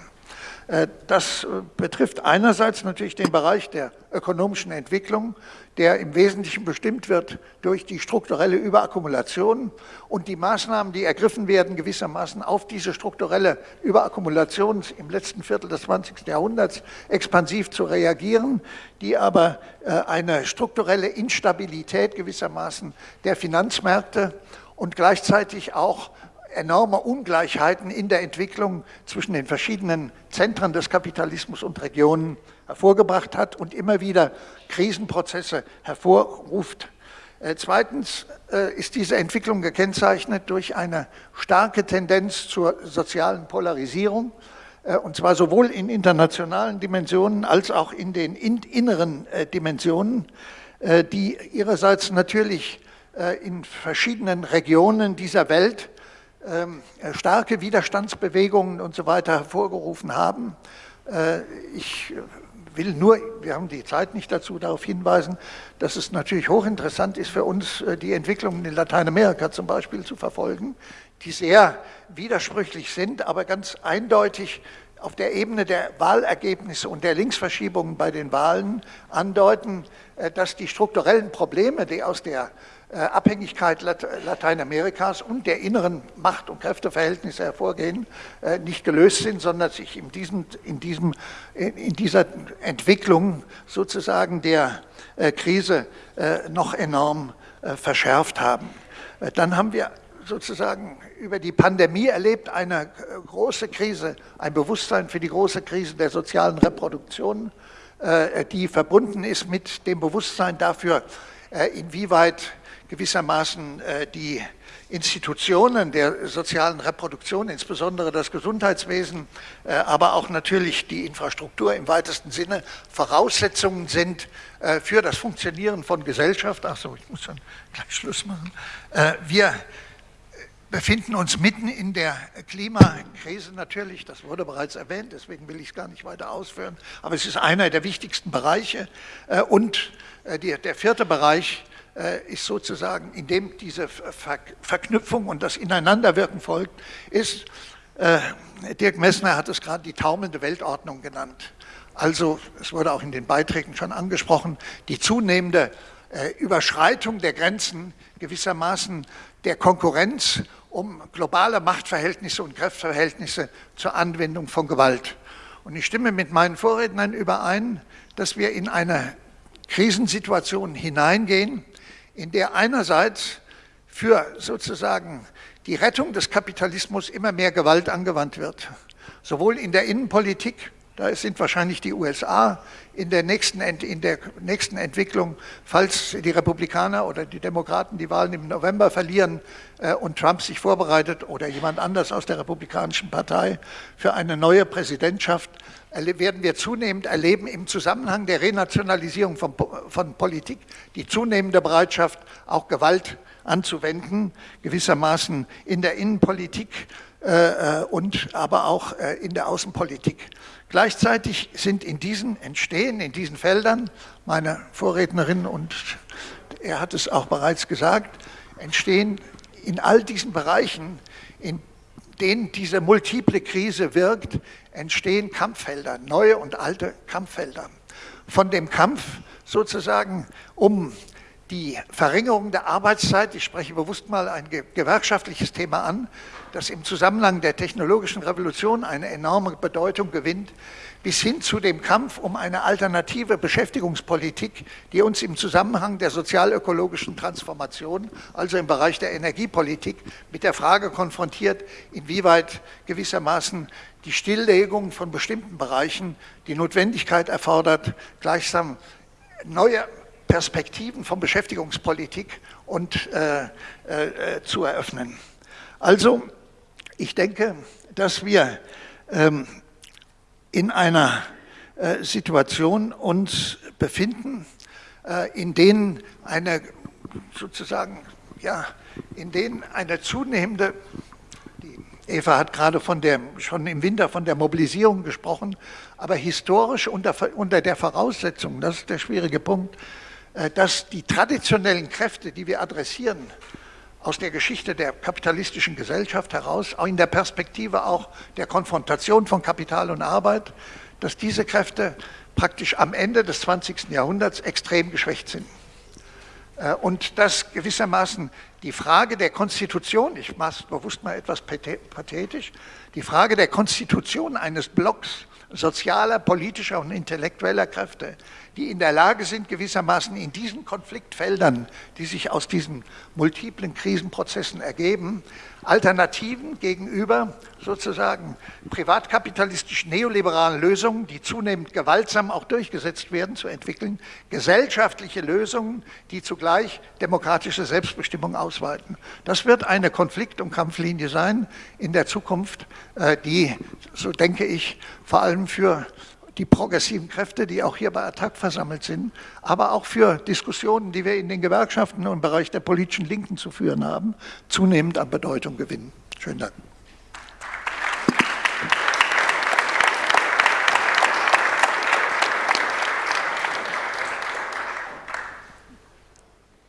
Äh, das äh, betrifft einerseits natürlich den Bereich der ökonomischen Entwicklung, der im Wesentlichen bestimmt wird durch die strukturelle Überakkumulation und die Maßnahmen, die ergriffen werden, gewissermaßen auf diese strukturelle Überakkumulation im letzten Viertel des 20. Jahrhunderts expansiv zu reagieren, die aber äh, eine strukturelle Instabilität gewissermaßen der Finanzmärkte und gleichzeitig auch enorme Ungleichheiten in der Entwicklung zwischen den verschiedenen Zentren des Kapitalismus und Regionen hervorgebracht hat und immer wieder Krisenprozesse hervorruft. Äh, zweitens äh, ist diese Entwicklung gekennzeichnet durch eine starke Tendenz zur sozialen Polarisierung, äh, und zwar sowohl in internationalen Dimensionen als auch in den inneren Dimensionen, die ihrerseits natürlich in verschiedenen Regionen dieser Welt starke Widerstandsbewegungen und so weiter hervorgerufen haben. Ich will nur, wir haben die Zeit nicht dazu, darauf hinweisen, dass es natürlich hochinteressant ist für uns, äh, die Entwicklungen in Lateinamerika zum Beispiel zu verfolgen, die sehr widersprüchlich sind, aber ganz eindeutig auf der Ebene der Wahlergebnisse und der Linksverschiebungen bei den Wahlen andeuten, äh, dass die strukturellen Probleme, die aus der äh, Abhängigkeit Lateinamerikas und der inneren Macht- und Kräfteverhältnisse hervorgehen, äh, nicht gelöst sind, sondern sich in, diesem, in, diesem, in dieser Entwicklung sozusagen der äh, Krise noch enorm verschärft haben. Dann haben wir sozusagen über die Pandemie erlebt eine große Krise, ein Bewusstsein für die große Krise der sozialen Reproduktion, die verbunden ist mit dem Bewusstsein dafür, inwieweit gewissermaßen äh, die Institutionen der sozialen Reproduktion, insbesondere das Gesundheitswesen, äh, aber auch natürlich die Infrastruktur im weitesten Sinne Voraussetzungen sind äh, für das Funktionieren von Gesellschaft. Achso, ich muss dann gleich Schluss machen. Wir befinden uns mitten in der Klimakrise natürlich, das wurde bereits erwähnt, deswegen will ich es gar nicht weiter ausführen, aber es ist einer der wichtigsten Bereiche und der vierte Bereich ist sozusagen, in dem diese Verknüpfung und das Ineinanderwirken folgt, ist, äh, Dirk Messner hat es gerade die taumelnde Weltordnung genannt. Also, es wurde auch in den Beiträgen schon angesprochen, die zunehmende äh, Überschreitung der Grenzen gewissermaßen der Konkurrenz um globale Machtverhältnisse und Kräfteverhältnisse zur Anwendung von Gewalt. Und ich stimme mit meinen Vorrednern überein, dass wir in eine Krisensituation hineingehen, in der einerseits für sozusagen die Rettung des Kapitalismus immer mehr Gewalt angewandt wird, sowohl in der Innenpolitik, da sind wahrscheinlich die USA in der nächsten, in der nächsten Entwicklung, falls die Republikaner oder die Demokraten die Wahlen im November verlieren äh, und Trump sich vorbereitet oder jemand anders aus der Republikanischen Partei für eine neue Präsidentschaft, werden wir zunehmend erleben im Zusammenhang der Renationalisierung von, von Politik die zunehmende Bereitschaft, auch Gewalt anzuwenden, gewissermaßen in der Innenpolitik äh, äh und aber auch äh, in der Außenpolitik. Gleichzeitig sind in diesen entstehen, in diesen Feldern, meine Vorrednerin und er hat es auch bereits gesagt, entstehen in all diesen Bereichen, in denen diese multiple Krise wirkt, entstehen Kampffelder, neue und alte Kampffelder. Von dem Kampf sozusagen um die Verringerung der Arbeitszeit, ich spreche bewusst mal ein gewerkschaftliches Thema an, das im Zusammenhang der technologischen Revolution eine enorme Bedeutung gewinnt, bis hin zu dem Kampf um eine alternative Beschäftigungspolitik, die uns im Zusammenhang der sozialökologischen Transformation, also im Bereich der Energiepolitik, mit der Frage konfrontiert, inwieweit gewissermaßen die Stilllegung von bestimmten Bereichen die Notwendigkeit erfordert, gleichsam neue Perspektiven von Beschäftigungspolitik und äh, äh, zu eröffnen. Also, ich denke, dass wir ähm, in einer äh, Situation uns befinden, äh, in denen eine sozusagen, ja, in denen eine zunehmende, Eva hat gerade von der, schon im Winter von der Mobilisierung gesprochen, aber historisch unter, unter der Voraussetzung, das ist der schwierige Punkt, äh, dass die traditionellen Kräfte, die wir adressieren, aus der Geschichte der kapitalistischen Gesellschaft heraus, auch in der Perspektive auch der Konfrontation von Kapital und Arbeit, dass diese Kräfte praktisch am Ende des 20. Jahrhunderts extrem geschwächt sind. Äh, und dass gewissermaßen die Frage der Konstitution, ich mache es bewusst mal etwas pathetisch, die Frage der Konstitution eines Blocks sozialer, politischer und intellektueller Kräfte, die in der Lage sind, gewissermaßen in diesen Konfliktfeldern, die sich aus diesen multiplen Krisenprozessen ergeben, Alternativen gegenüber sozusagen privatkapitalistischen neoliberalen Lösungen, die zunehmend gewaltsam auch durchgesetzt werden, zu entwickeln, gesellschaftliche Lösungen, die zugleich demokratische Selbstbestimmung ausweiten. Das wird eine Konflikt- und Kampflinie sein in der Zukunft, äh, die, so denke ich, vor allem für die progressiven Kräfte, die auch hier bei Attac versammelt sind, aber auch für Diskussionen, die wir in den Gewerkschaften und im Bereich der politischen Linken zu führen haben, zunehmend an Bedeutung gewinnen. Schönen Dank.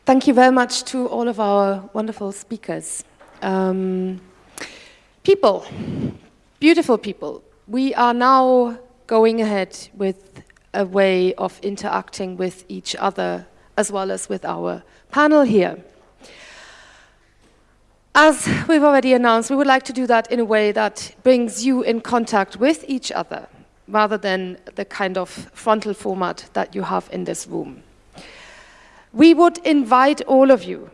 Thank you very much to all of our wonderful speakers. Um, people, beautiful people, we are now going ahead with a way of interacting with each other as well as with our panel here. As we've already announced, we would like to do that in a way that brings you in contact with each other rather than the kind of frontal format that you have in this room. We would invite all of you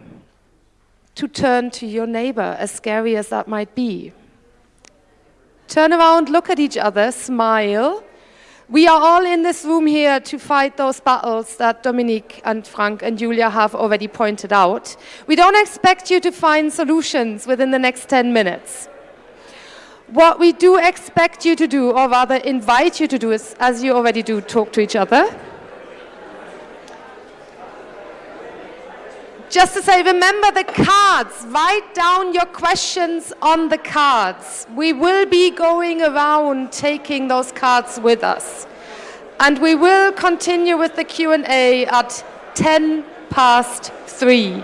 to turn to your neighbor, as scary as that might be, Turn around, look at each other, smile. We are all in this room here to fight those battles that Dominique and Frank and Julia have already pointed out. We don't expect you to find solutions within the next 10 minutes. What we do expect you to do, or rather invite you to do, is, as you already do, talk to each other. Just to say, remember the cards. Write down your questions on the cards. We will be going around taking those cards with us. And we will continue with the Q&A at 10 past 3.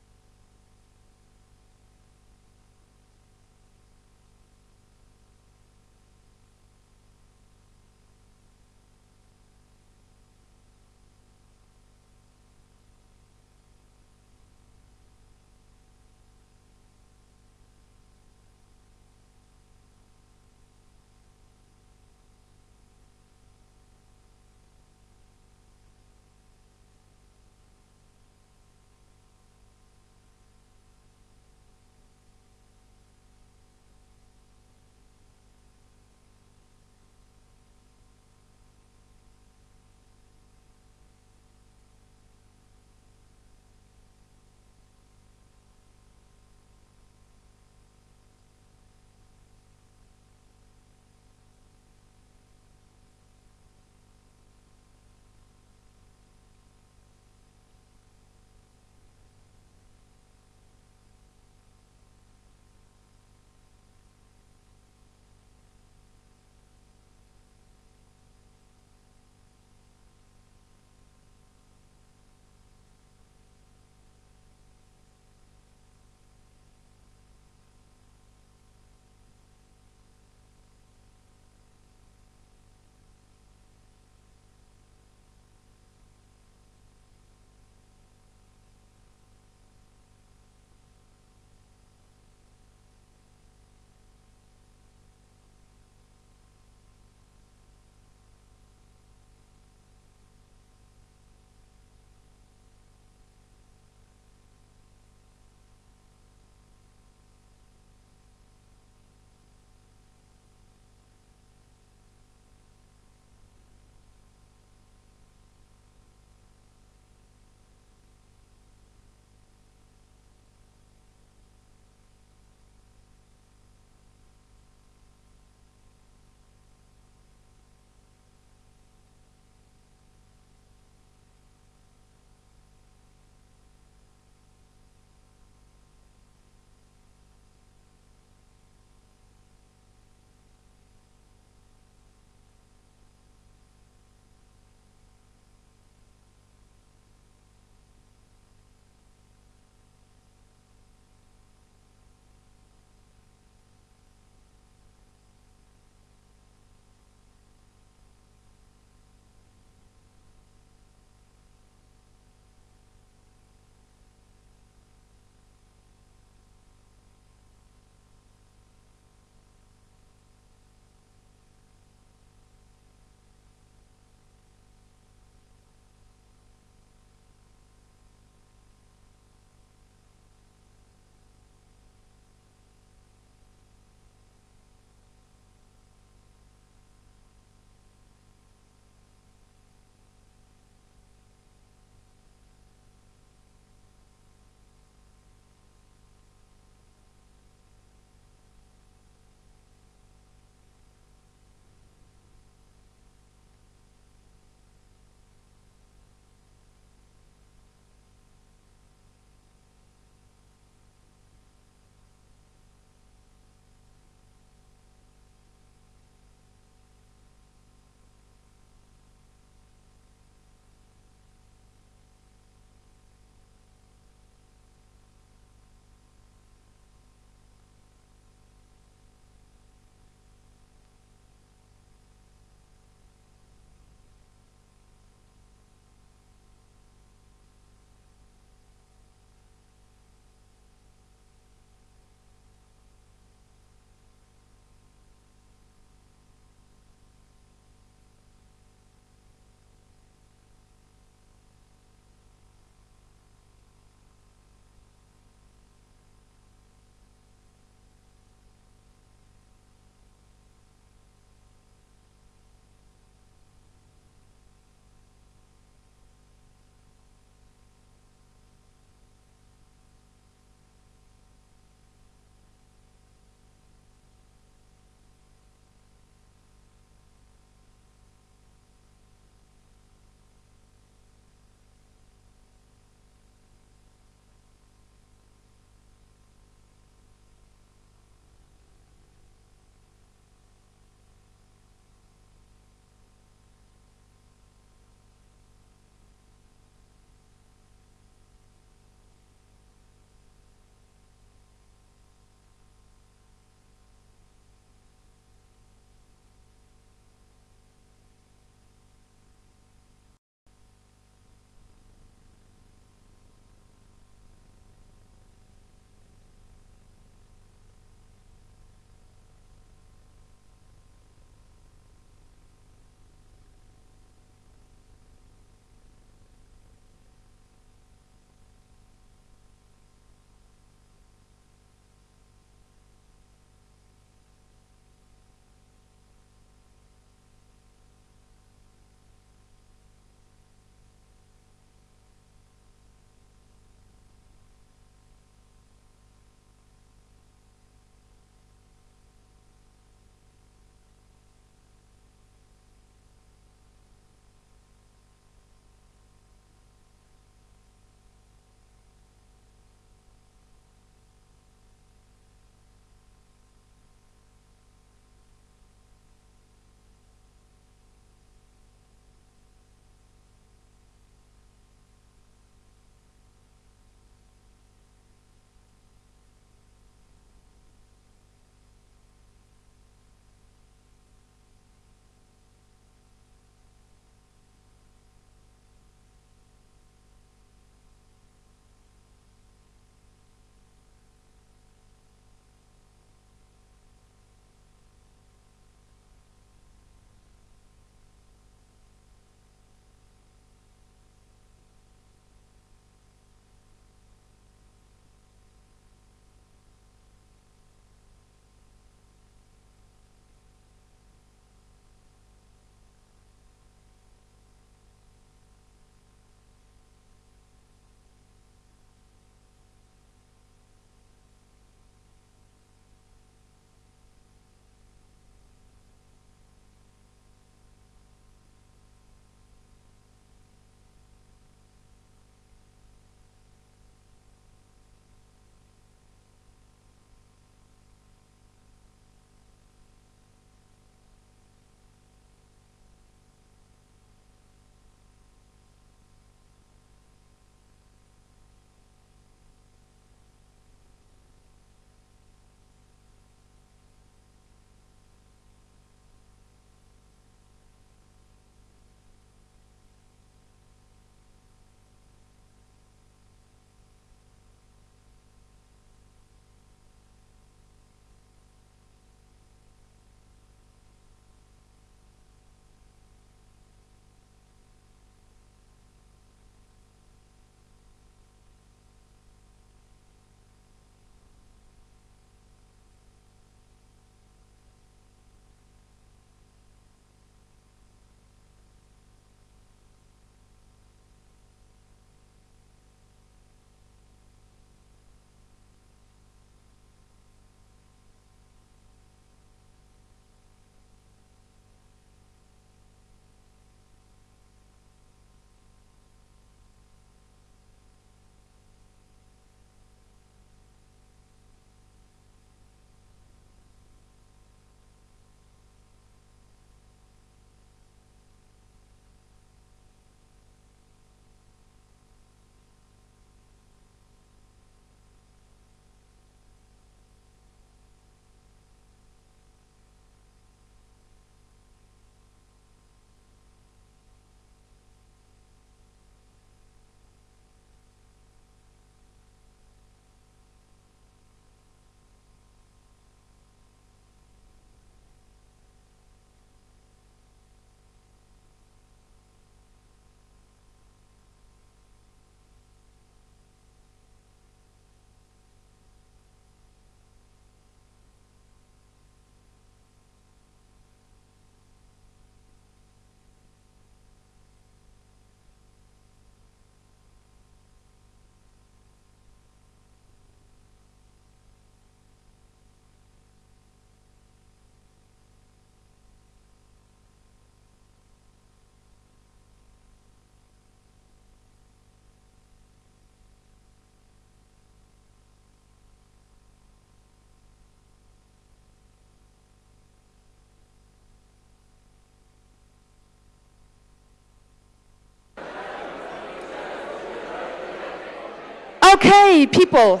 Okay, people.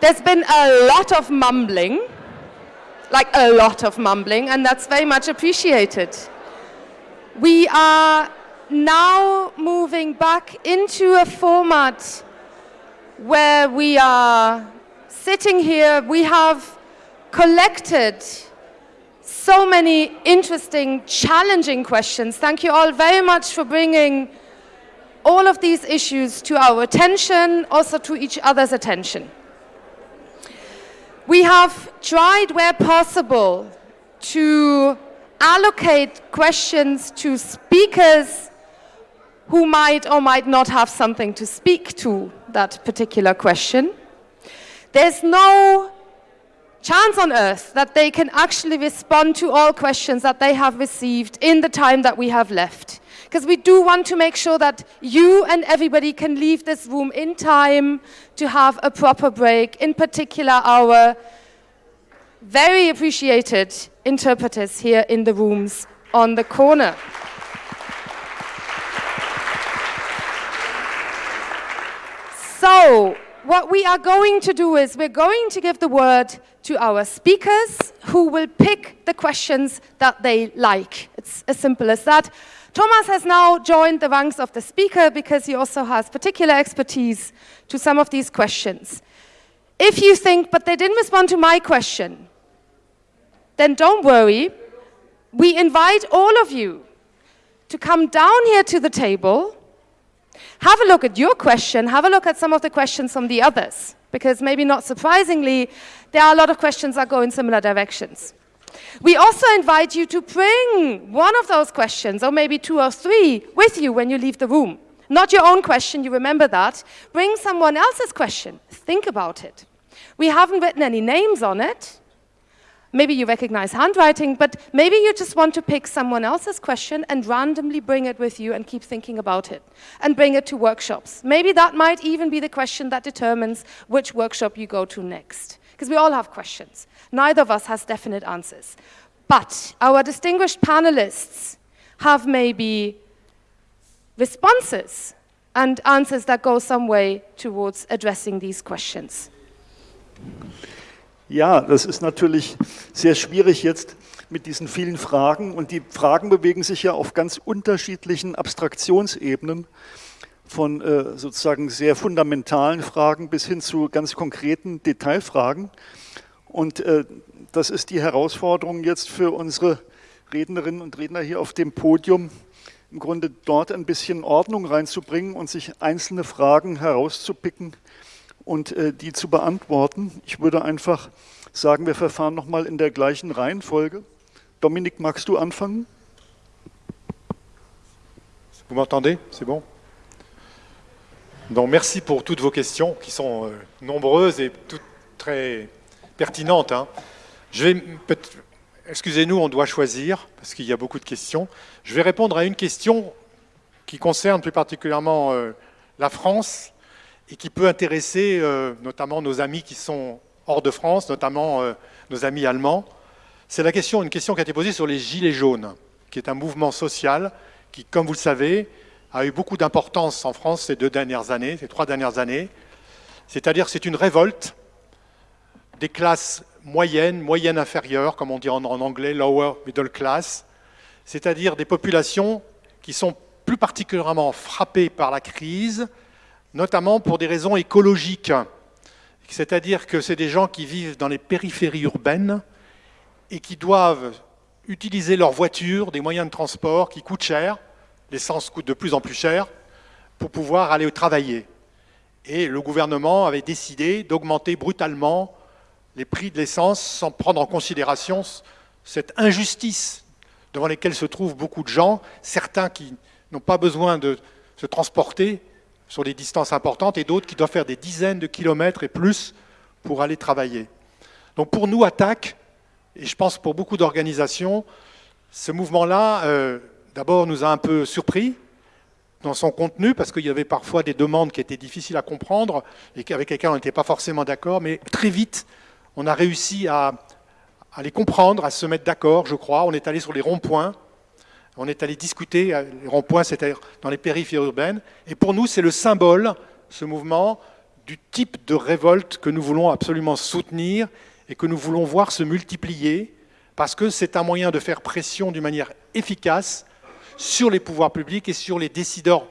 There's been a lot of mumbling, like a lot of mumbling, and that's very much appreciated. We are now moving back into a format where we are sitting here. We have collected so many interesting, challenging questions. Thank you all very much for bringing all of these issues to our attention, also to each other's attention. We have tried where possible to allocate questions to speakers who might or might not have something to speak to that particular question. There's no chance on earth that they can actually respond to all questions that they have received in the time that we have left. Because we do want to make sure that you and everybody can leave this room in time to have a proper break, in particular our very appreciated interpreters here in the rooms on the corner. So, what we are going to do is we're going to give the word to our speakers who will pick the questions that they like. It's as simple as that. Thomas has now joined the ranks of the speaker because he also has particular expertise to some of these questions. If you think, but they didn't respond to my question, then don't worry. We invite all of you to come down here to the table have a look at your question, have a look at some of the questions from the others, because maybe not surprisingly, there are a lot of questions that go in similar directions. We also invite you to bring one of those questions, or maybe two or three, with you when you leave the room. Not your own question, you remember that. Bring someone else's question. Think about it. We haven't written any names on it, Maybe you recognize handwriting, but maybe you just want to pick someone else's question and randomly bring it with you and keep thinking about it and bring it to workshops. Maybe that might even be the question that determines which workshop you go to next. Because we all have questions. Neither of us has definite answers. But our distinguished panelists have maybe responses and answers that go some way towards addressing these questions. Ja, das ist natürlich sehr schwierig jetzt mit diesen vielen Fragen. Und die Fragen bewegen sich ja auf ganz unterschiedlichen Abstraktionsebenen, von äh, sozusagen sehr fundamentalen Fragen bis hin zu ganz konkreten Detailfragen. Und äh, das ist die Herausforderung jetzt für unsere Rednerinnen und Redner hier auf dem Podium, im Grunde dort ein bisschen Ordnung reinzubringen und sich einzelne Fragen herauszupicken, und äh, die zu beantworten. Ich würde einfach sagen, wir verfahren nochmal in der gleichen Reihenfolge. Dominik, magst du anfangen? Vous m'entendez C'est bon Donc merci pour toutes vos questions qui sont euh, nombreuses et toutes très pertinentes. Hein. Je vais excusez-nous, on doit choisir parce qu'il y a beaucoup de questions. Je vais répondre à une question qui concerne plus particulièrement euh, la France et qui peut intéresser euh, notamment nos amis qui sont hors de France, notamment euh, nos amis allemands. C'est une question qui a été posée sur les Gilets jaunes, qui est un mouvement social qui, comme vous le savez, a eu beaucoup d'importance en France ces deux dernières années, ces trois dernières années. C'est-à-dire c'est une révolte des classes moyennes, moyennes inférieures, comme on dit en, anglais, lower middle class, c'est-à-dire des populations qui sont plus particulièrement frappées par la crise, notamment pour des raisons écologiques. C'est-à-dire que c'est des gens qui vivent dans les périphéries urbaines et qui doivent utiliser leur voiture, des moyens de transport qui coûtent cher, l'essence coûte de plus en plus cher, pour pouvoir aller travailler. Et le gouvernement avait décidé d'augmenter brutalement les prix de l'essence sans prendre en considération cette injustice devant laquelle se trouvent beaucoup de gens, certains qui n'ont pas besoin de se transporter sur des distances importantes et d'autres qui doivent faire des dizaines de kilomètres et plus pour aller travailler. Donc pour nous, ATTAC, et je pense pour beaucoup d'organisations, ce mouvement-là, euh, d'abord, nous a un peu surpris dans son contenu, parce qu'il y avait parfois des demandes qui étaient difficiles à comprendre et avec lesquelles on n'était pas forcément d'accord, mais très vite, on a réussi à, les comprendre, à se mettre d'accord, je crois. On est allé sur les ronds-points, on est allé discuter, les ronds-points, c'était dans les périphéries urbaines, et pour nous, c'est le symbole ce mouvement, du type de révolte que nous voulons absolument soutenir et que nous voulons voir se multiplier, parce que c'est un moyen de faire pression d'une manière efficace sur les pouvoirs publics et sur les décideurs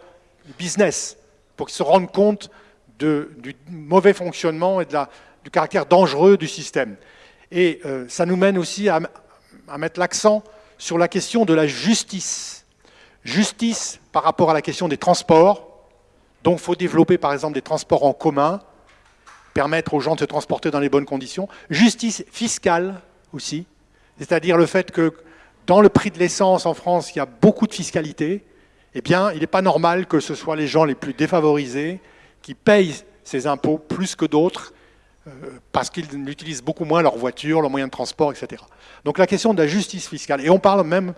business, pour qu'ils se rendent compte du mauvais fonctionnement et de la, du caractère dangereux du système. Et euh, ça nous mène aussi à, mettre l'accent sur la question de la justice. Justice par rapport à la question des transports, donc il faut développer par exemple des transports en commun, permettre aux gens de se transporter dans les bonnes conditions. Justice fiscale aussi, c'est-à-dire le fait que dans le prix de l'essence en France, il y a beaucoup de fiscalité, eh bien, il n'est pas normal que ce soit les gens les plus défavorisés qui payent ces impôts plus que d'autres parce qu'ils utilisent beaucoup moins leur voiture, leurs moyens de transport, etc. Donc la question de la justice fiscale, et on parle même,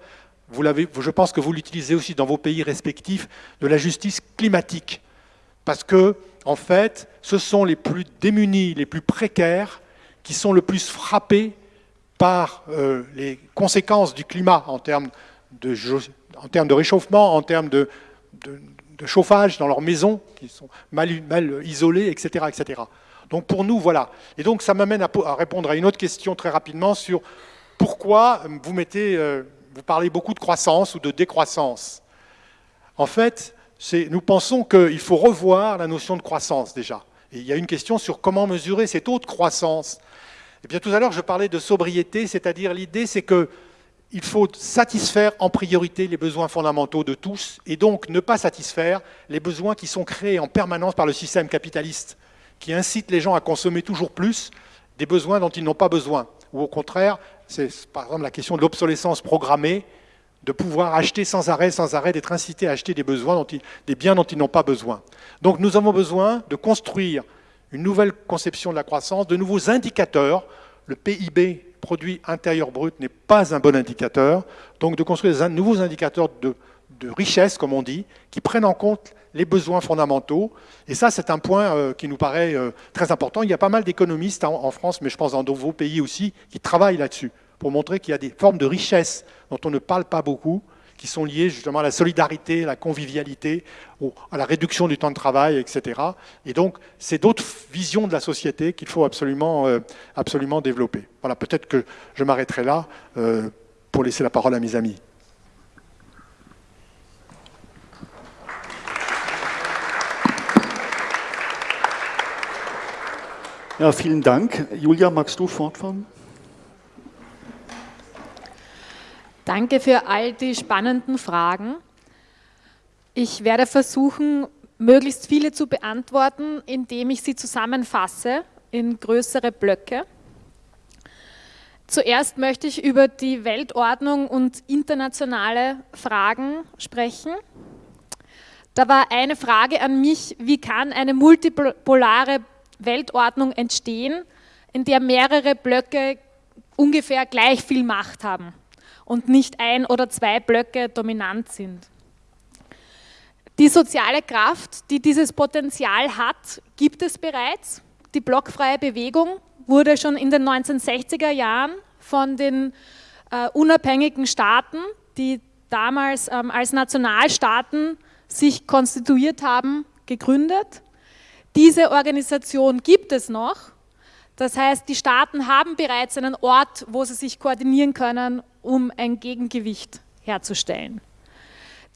je pense que vous l'utilisez aussi dans vos pays respectifs, de la justice climatique. Parce que, en fait, ce sont les plus démunis, les plus précaires, qui sont le plus frappés par euh, les conséquences du climat en termes de, réchauffement, en termes de, chauffage dans leurs maisons, qui sont mal, mal, isolées, etc. Donc pour nous, voilà. Et donc ça m'amène à, répondre à une autre question très rapidement sur pourquoi vous mettez, euh, vous parlez beaucoup de croissance ou de décroissance. En fait, nous pensons qu'il faut revoir la notion de croissance déjà. Il y a une question sur comment mesurer cette haute croissance. Et eh bien tout à l'heure, je parlais de sobriété, c'est-à-dire l'idée, c'est qu'il faut satisfaire en priorité les besoins fondamentaux de tous, et donc ne pas satisfaire les besoins qui sont créés en permanence par le système capitaliste, qui incite les gens à consommer toujours plus des besoins dont ils n'ont pas besoin. Ou au contraire, c'est par exemple la question de l'obsolescence programmée, de pouvoir acheter sans arrêt, sans arrêt, d'être incité à acheter des, des biens dont ils n'ont pas besoin. Donc nous avons besoin de construire une nouvelle conception de la croissance, de nouveaux indicateurs. Le PIB, produit intérieur brut, n'est pas un bon indicateur. Donc de construire des nouveaux indicateurs de, richesse, comme on dit, qui prennent en compte les besoins fondamentaux. Et ça, c'est un point euh, qui nous paraît euh, très important. Il y a pas mal d'économistes en, France, mais je pense dans vos pays aussi, qui travaillent là-dessus pour montrer qu'il y a des formes de richesse dont on ne parle pas beaucoup, qui sont liées justement à la solidarité, à la convivialité, à la réduction du temps de travail, etc. Et donc, c'est d'autres visions de la société qu'il faut absolument, euh, absolument développer. Voilà, peut-être que je m'arrêterai là pour laisser la parole à mes amis. Ja, vielen Dank. Julia, magst du fortfahren? Danke für all die spannenden Fragen. Ich werde versuchen, möglichst viele zu beantworten, indem ich sie zusammenfasse in größere Blöcke. Zuerst möchte ich über die Weltordnung und internationale Fragen sprechen. Da war eine Frage an mich, wie kann eine multipolare Weltordnung entstehen, in der mehrere Blöcke ungefähr gleich viel Macht haben und nicht ein oder zwei Blöcke dominant sind. Die soziale Kraft, die dieses Potenzial hat, gibt es bereits. Die blockfreie Bewegung wurde schon in den 1960er Jahren von den äh, unabhängigen Staaten, die damals ähm, als Nationalstaaten sich konstituiert haben, gegründet. Diese Organisation gibt es noch. Das heißt, die Staaten haben bereits einen Ort, wo sie sich koordinieren können um ein Gegengewicht herzustellen.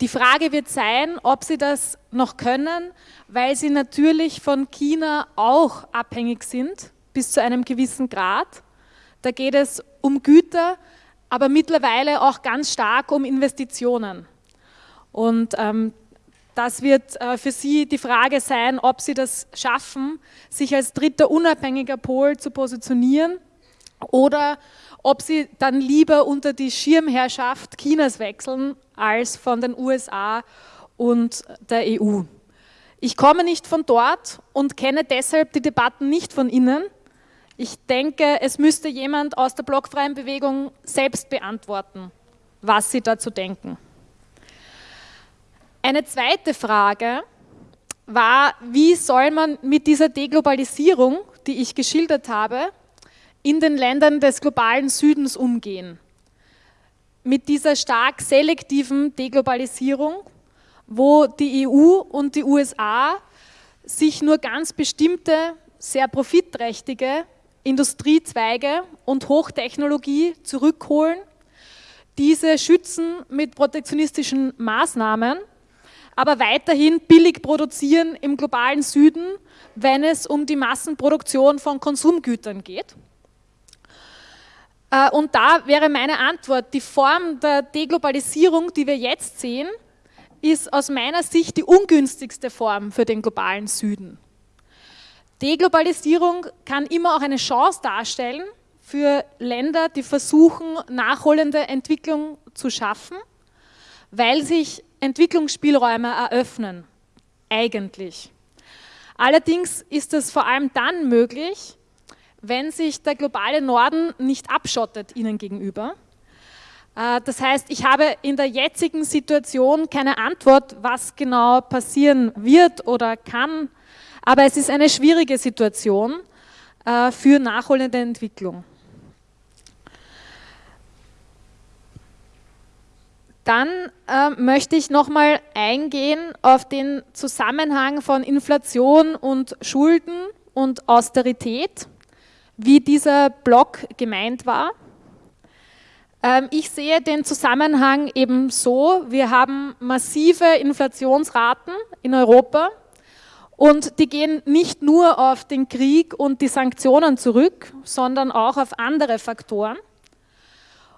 Die Frage wird sein, ob sie das noch können, weil sie natürlich von China auch abhängig sind, bis zu einem gewissen Grad. Da geht es um Güter, aber mittlerweile auch ganz stark um Investitionen. Und ähm, das wird äh, für Sie die Frage sein, ob Sie das schaffen, sich als dritter unabhängiger Pol zu positionieren oder ob sie dann lieber unter die Schirmherrschaft Chinas wechseln als von den USA und der EU. Ich komme nicht von dort und kenne deshalb die Debatten nicht von innen. Ich denke, es müsste jemand aus der blockfreien Bewegung selbst beantworten, was sie dazu denken. Eine zweite Frage war, wie soll man mit dieser Deglobalisierung, die ich geschildert habe, in den Ländern des globalen Südens umgehen. Mit dieser stark selektiven Deglobalisierung, wo die EU und die USA sich nur ganz bestimmte, sehr profitträchtige Industriezweige und Hochtechnologie zurückholen, diese schützen mit protektionistischen Maßnahmen, aber weiterhin billig produzieren im globalen Süden, wenn es um die Massenproduktion von Konsumgütern geht. Äh, und da wäre meine Antwort, die Form der Deglobalisierung, die wir jetzt sehen, ist aus meiner Sicht die ungünstigste Form für den globalen Süden. Deglobalisierung kann immer auch eine Chance darstellen für Länder, die versuchen, nachholende Entwicklung zu schaffen, weil sich Entwicklungsspielräume eröffnen, eigentlich. Allerdings ist es vor allem dann möglich, wenn sich der globale Norden nicht abschottet ihnen gegenüber. Äh, das heißt, ich habe in der jetzigen Situation keine Antwort, was genau passieren wird oder kann, aber es ist eine schwierige Situation äh, für nachholende Entwicklung. Dann äh, möchte ich nochmal eingehen auf den Zusammenhang von Inflation und Schulden und Austerität, wie dieser Block gemeint war. Ähm, ich sehe den Zusammenhang eben so, wir haben massive Inflationsraten in Europa und die gehen nicht nur auf den Krieg und die Sanktionen zurück, sondern auch auf andere Faktoren.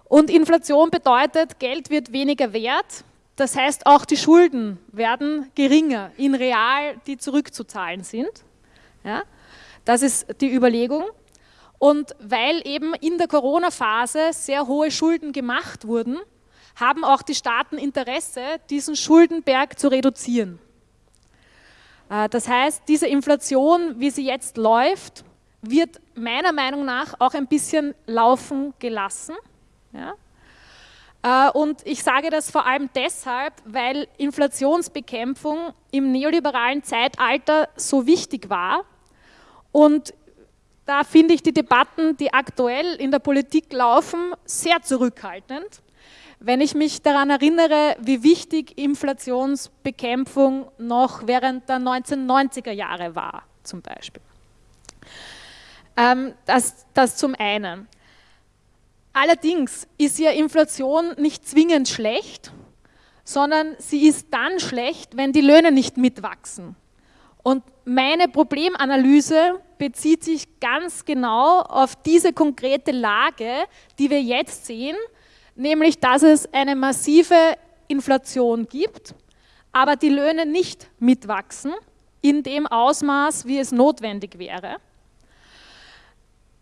Und Inflation bedeutet, Geld wird weniger wert, das heißt auch die Schulden werden geringer in real, die zurückzuzahlen sind. Ja, das ist die Überlegung. Und weil eben in der Corona-Phase sehr hohe Schulden gemacht wurden, haben auch die Staaten Interesse, diesen Schuldenberg zu reduzieren. Äh, das heißt, diese Inflation, wie sie jetzt läuft, wird meiner Meinung nach auch ein bisschen laufen gelassen. Ja? Äh, und ich sage das vor allem deshalb, weil Inflationsbekämpfung im neoliberalen Zeitalter so wichtig war. Und da finde ich die Debatten, die aktuell in der Politik laufen, sehr zurückhaltend. Wenn ich mich daran erinnere, wie wichtig Inflationsbekämpfung noch während der 1990er Jahre war, zum Beispiel. Ähm, das, das zum einen. Allerdings ist ja Inflation nicht zwingend schlecht, sondern sie ist dann schlecht, wenn die Löhne nicht mitwachsen. Und meine Problemanalyse bezieht sich ganz genau auf diese konkrete Lage, die wir jetzt sehen, nämlich dass es eine massive Inflation gibt, aber die Löhne nicht mitwachsen in dem Ausmaß, wie es notwendig wäre.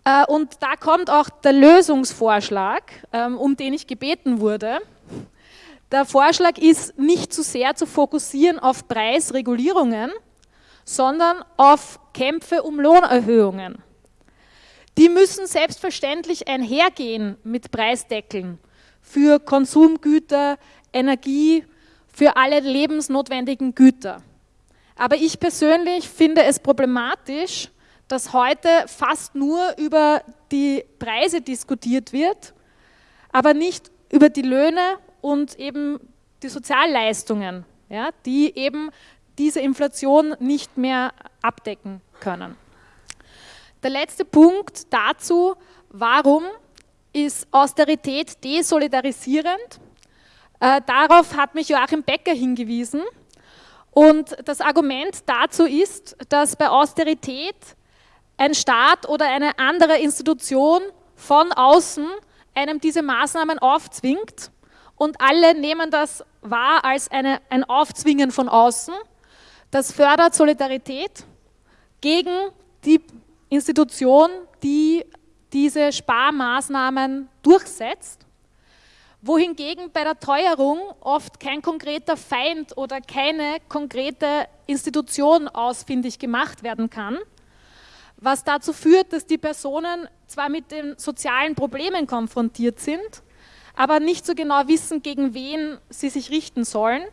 Äh, und da kommt auch der Lösungsvorschlag, ähm, um den ich gebeten wurde. Der Vorschlag ist nicht zu sehr zu fokussieren auf Preisregulierungen, sondern auf Kämpfe um Lohnerhöhungen. Die müssen selbstverständlich einhergehen mit Preisdeckeln für Konsumgüter, Energie, für alle lebensnotwendigen Güter. Aber ich persönlich finde es problematisch, dass heute fast nur über die Preise diskutiert wird, aber nicht über die Löhne und eben die Sozialleistungen, ja, die eben diese Inflation nicht mehr abdecken können. Der letzte Punkt dazu, warum ist Austerität desolidarisierend? Äh, darauf hat mich Joachim Becker hingewiesen. Und das Argument dazu ist, dass bei Austerität ein Staat oder eine andere Institution von außen einem diese Maßnahmen aufzwingt und alle nehmen das wahr als eine, ein Aufzwingen von außen. Das fördert Solidarität gegen die Institution, die diese Sparmaßnahmen durchsetzt, wohingegen bei der Teuerung oft kein konkreter Feind oder keine konkrete Institution ausfindig gemacht werden kann, was dazu führt, dass die Personen zwar mit den sozialen Problemen konfrontiert sind, aber nicht so genau wissen, gegen wen sie sich richten sollen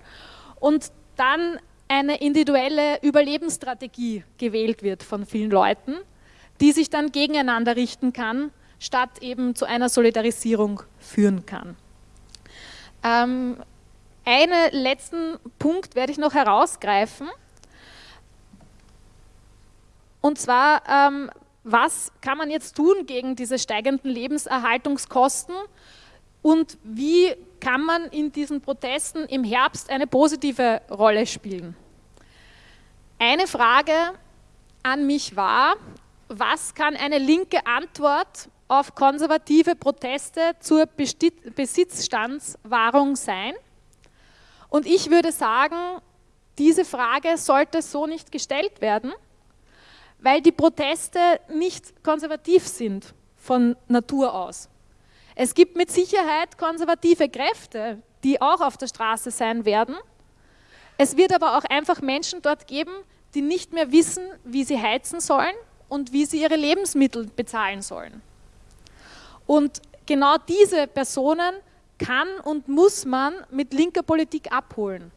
und dann eine individuelle Überlebensstrategie gewählt wird von vielen Leuten, die sich dann gegeneinander richten kann, statt eben zu einer Solidarisierung führen kann. Ähm, einen letzten Punkt werde ich noch herausgreifen. Und zwar, ähm, was kann man jetzt tun gegen diese steigenden Lebenserhaltungskosten und wie kann man in diesen Protesten im Herbst eine positive Rolle spielen? Eine Frage an mich war, was kann eine linke Antwort auf konservative Proteste zur Besitzstandswahrung sein? Und ich würde sagen, diese Frage sollte so nicht gestellt werden, weil die Proteste nicht konservativ sind von Natur aus. Es gibt mit Sicherheit konservative Kräfte, die auch auf der Straße sein werden. Es wird aber auch einfach Menschen dort geben, die nicht mehr wissen, wie sie heizen sollen und wie sie ihre Lebensmittel bezahlen sollen. Und genau diese Personen kann und muss man mit linker Politik abholen.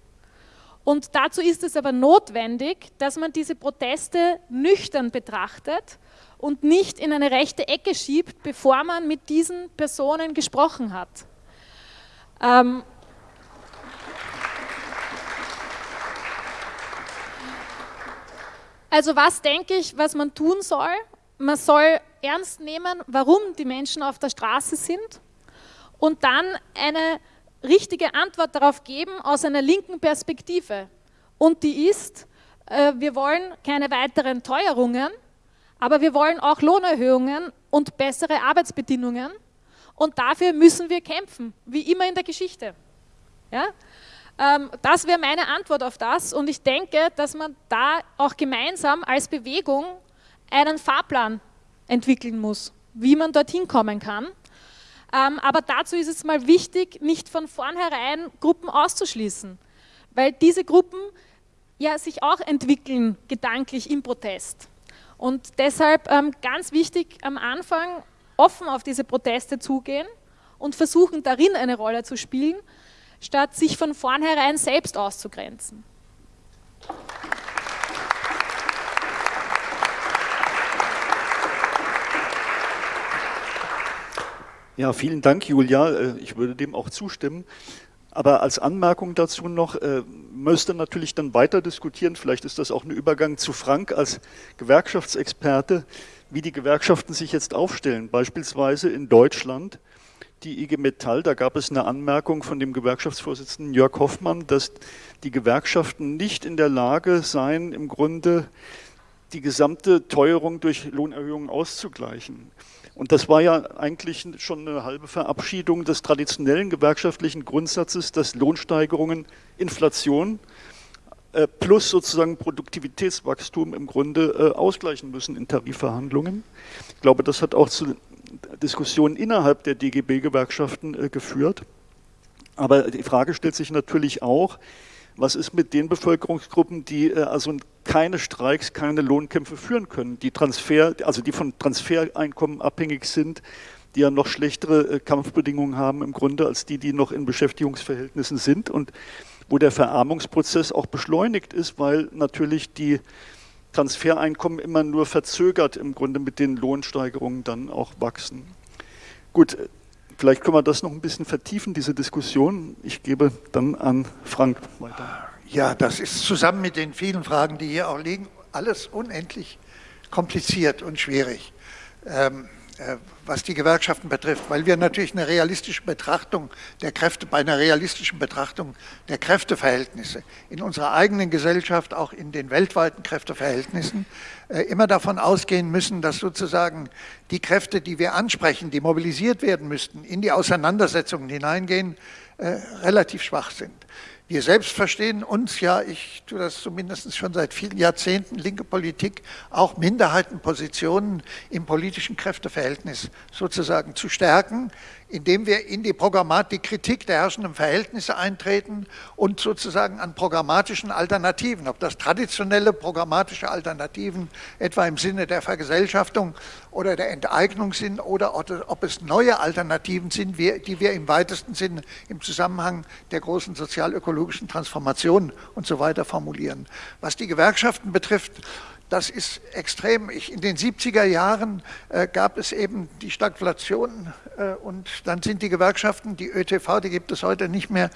Und dazu ist es aber notwendig, dass man diese Proteste nüchtern betrachtet und nicht in eine rechte Ecke schiebt, bevor man mit diesen Personen gesprochen hat. Ähm also was denke ich, was man tun soll? Man soll ernst nehmen, warum die Menschen auf der Straße sind und dann eine richtige Antwort darauf geben aus einer linken Perspektive. Und die ist, äh, wir wollen keine weiteren Teuerungen, aber wir wollen auch Lohnerhöhungen und bessere Arbeitsbedingungen. Und dafür müssen wir kämpfen, wie immer in der Geschichte. Ja? Ähm, das wäre meine Antwort auf das. Und ich denke, dass man da auch gemeinsam als Bewegung einen Fahrplan entwickeln muss, wie man dorthin kommen kann. Ähm, aber dazu ist es mal wichtig, nicht von vornherein Gruppen auszuschließen, weil diese Gruppen ja sich auch entwickeln gedanklich im Protest. Und deshalb ähm, ganz wichtig am Anfang offen auf diese Proteste zugehen und versuchen darin eine Rolle zu spielen, statt sich von vornherein selbst auszugrenzen. Ja, vielen Dank, Julia. Äh, ich würde dem auch zustimmen. Aber als Anmerkung dazu noch, äh, müsste natürlich dann weiter diskutieren, vielleicht ist das auch ein Übergang zu Frank als Gewerkschaftsexperte, wie die Gewerkschaften sich jetzt aufstellen. Beispielsweise in Deutschland, die IG Metall, da gab es eine Anmerkung von dem Gewerkschaftsvorsitzenden Jörg Hoffmann, dass die Gewerkschaften nicht in der Lage seien, im Grunde die gesamte Teuerung durch Lohnerhöhungen auszugleichen. Und das war ja eigentlich schon eine halbe Verabschiedung des traditionellen gewerkschaftlichen Grundsatzes, dass Lohnsteigerungen Inflation äh, plus sozusagen Produktivitätswachstum im Grunde äh, ausgleichen müssen in Tarifverhandlungen. Ich glaube, das hat auch zu Diskussionen innerhalb der DGB-Gewerkschaften äh, geführt. Aber die Frage stellt sich natürlich auch, was ist mit den Bevölkerungsgruppen, die äh, also keine Streiks, keine Lohnkämpfe führen können, die Transfer, also die von Transfereinkommen abhängig sind, die ja noch schlechtere äh, Kampfbedingungen haben im Grunde als die, die noch in Beschäftigungsverhältnissen sind und wo der Verarmungsprozess auch beschleunigt ist, weil natürlich die Transfereinkommen immer nur verzögert im Grunde mit den Lohnsteigerungen dann auch wachsen. Gut, Vielleicht können wir das noch ein bisschen vertiefen, diese Diskussion. Ich gebe dann an Frank weiter. Ja, das ist zusammen mit den vielen Fragen, die hier auch liegen, alles unendlich kompliziert und schwierig. Ähm, äh, was die Gewerkschaften betrifft, weil wir natürlich eine realistische Betrachtung der Kräfte, bei einer realistischen Betrachtung der Kräfteverhältnisse in unserer eigenen Gesellschaft, auch in den weltweiten Kräfteverhältnissen, äh, immer davon ausgehen müssen, dass sozusagen die Kräfte, die wir ansprechen, die mobilisiert werden müssten, in die Auseinandersetzungen hineingehen, äh, relativ schwach sind. Wir selbst verstehen uns ja, ich tue das zumindest schon seit vielen Jahrzehnten, linke Politik, auch Minderheitenpositionen im politischen Kräfteverhältnis sozusagen zu stärken, indem wir in die Programmatik, Kritik der herrschenden Verhältnisse eintreten und sozusagen an programmatischen Alternativen, ob das traditionelle programmatische Alternativen etwa im Sinne der Vergesellschaftung oder der Enteignung sind oder ob es neue Alternativen sind, die wir im weitesten Sinne im Zusammenhang der großen sozialökologischen Transformation und so weiter formulieren. Was die Gewerkschaften betrifft, das ist extrem. Ich, in den 70er Jahren äh, gab es eben die Stagflation äh, und dann sind die Gewerkschaften, die ÖTV, die gibt es heute nicht mehr,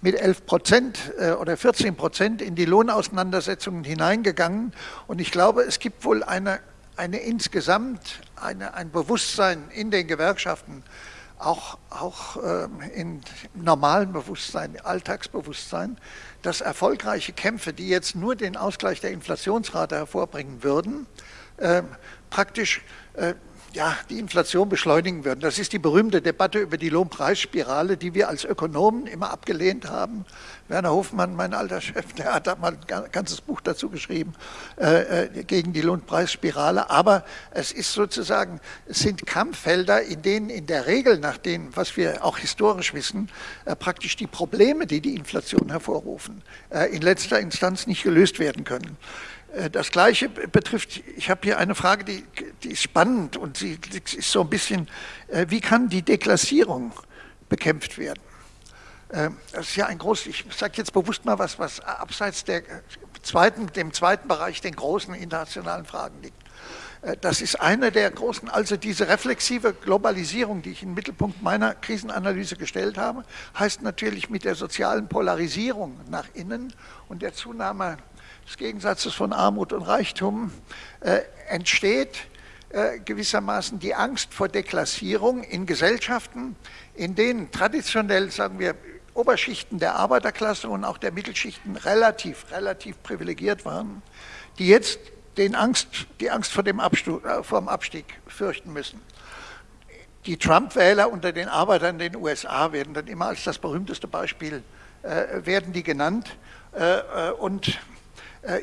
mit 11 Prozent äh, oder 14 Prozent in die Lohnauseinandersetzungen hineingegangen. Und ich glaube, es gibt wohl eine, eine insgesamt eine, ein Bewusstsein in den Gewerkschaften, auch, auch ähm, in normalen Bewusstsein, Alltagsbewusstsein, dass erfolgreiche Kämpfe, die jetzt nur den Ausgleich der Inflationsrate hervorbringen würden, äh, praktisch äh, ja, die Inflation beschleunigen würden. Das ist die berühmte Debatte über die Lohnpreisspirale, die wir als Ökonomen immer abgelehnt haben. Werner Hofmann, mein alter Chef, der hat da mal ein ganzes Buch dazu geschrieben, äh, äh, gegen die Lohnpreisspirale. Aber es ist sozusagen, es sind Kampffelder, in denen in der Regel, nach dem, was wir auch historisch wissen, äh, praktisch die Probleme, die die Inflation hervorrufen, äh, in letzter Instanz nicht gelöst werden können. Äh, das Gleiche betrifft, ich habe hier eine Frage, die, die ist spannend und sie ist so ein bisschen, äh, wie kann die Deklassierung bekämpft werden? Äh, das ist ja ein großes, ich sage jetzt bewusst mal was, was abseits der zweiten, dem zweiten Bereich, den großen internationalen Fragen liegt. Das ist eine der großen, also diese reflexive Globalisierung, die ich den Mittelpunkt meiner Krisenanalyse gestellt habe, heißt natürlich mit der sozialen Polarisierung nach innen und der Zunahme des Gegensatzes von Armut und Reichtum äh, entsteht äh, gewissermaßen die Angst vor Deklassierung in Gesellschaften, in denen traditionell, sagen wir, Oberschichten der Arbeiterklasse und auch der Mittelschichten relativ, relativ privilegiert waren, die jetzt den Angst, die Angst vor dem, Abstieg, äh, vor dem Abstieg fürchten müssen. Die Trump-Wähler unter den Arbeitern in den USA werden dann immer als das berühmteste Beispiel äh, werden die genannt. Äh, äh und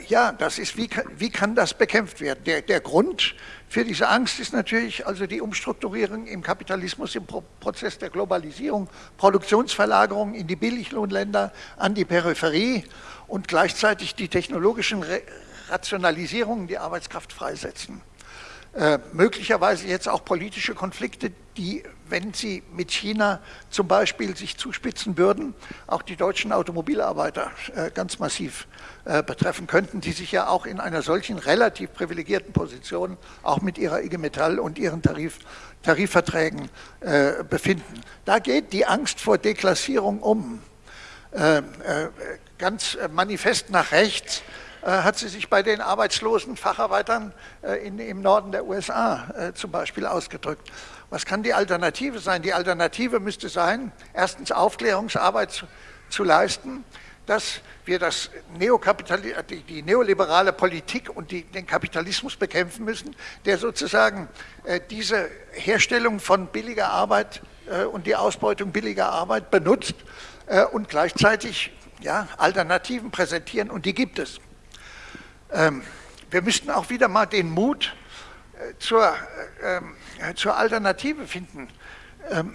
ja, das ist, wie kann, wie kann das bekämpft werden? Der, der Grund für diese Angst ist natürlich also die Umstrukturierung im Kapitalismus, im Pro Prozess der Globalisierung, Produktionsverlagerung in die Billiglohnländer, an die Peripherie und gleichzeitig die technologischen Re Rationalisierungen, die Arbeitskraft freisetzen. Äh, möglicherweise jetzt auch politische Konflikte, die, wenn sie mit China zum Beispiel sich zuspitzen würden, auch die deutschen Automobilarbeiter äh, ganz massiv äh, betreffen könnten, die sich ja auch in einer solchen relativ privilegierten Position auch mit ihrer IG Metall und ihren Tarif, Tarifverträgen äh, befinden. Da geht die Angst vor Deklassierung um. Ganz manifest nach rechts hat sie sich bei den arbeitslosen Facharbeitern im Norden der USA zum Beispiel ausgedrückt. Was kann die Alternative sein? Die Alternative müsste sein, erstens Aufklärungsarbeit zu, zu leisten, dass wir das die, die, neoliberale Politik und die, den Kapitalismus bekämpfen müssen, der sozusagen äh, diese Herstellung von billiger Arbeit äh, und die Ausbeutung billiger Arbeit benutzt äh, und gleichzeitig ja, Alternativen präsentieren und die gibt es. Ähm, wir müssten auch wieder mal den Mut zur, äh, ähm, zur Alternative finden. Ähm,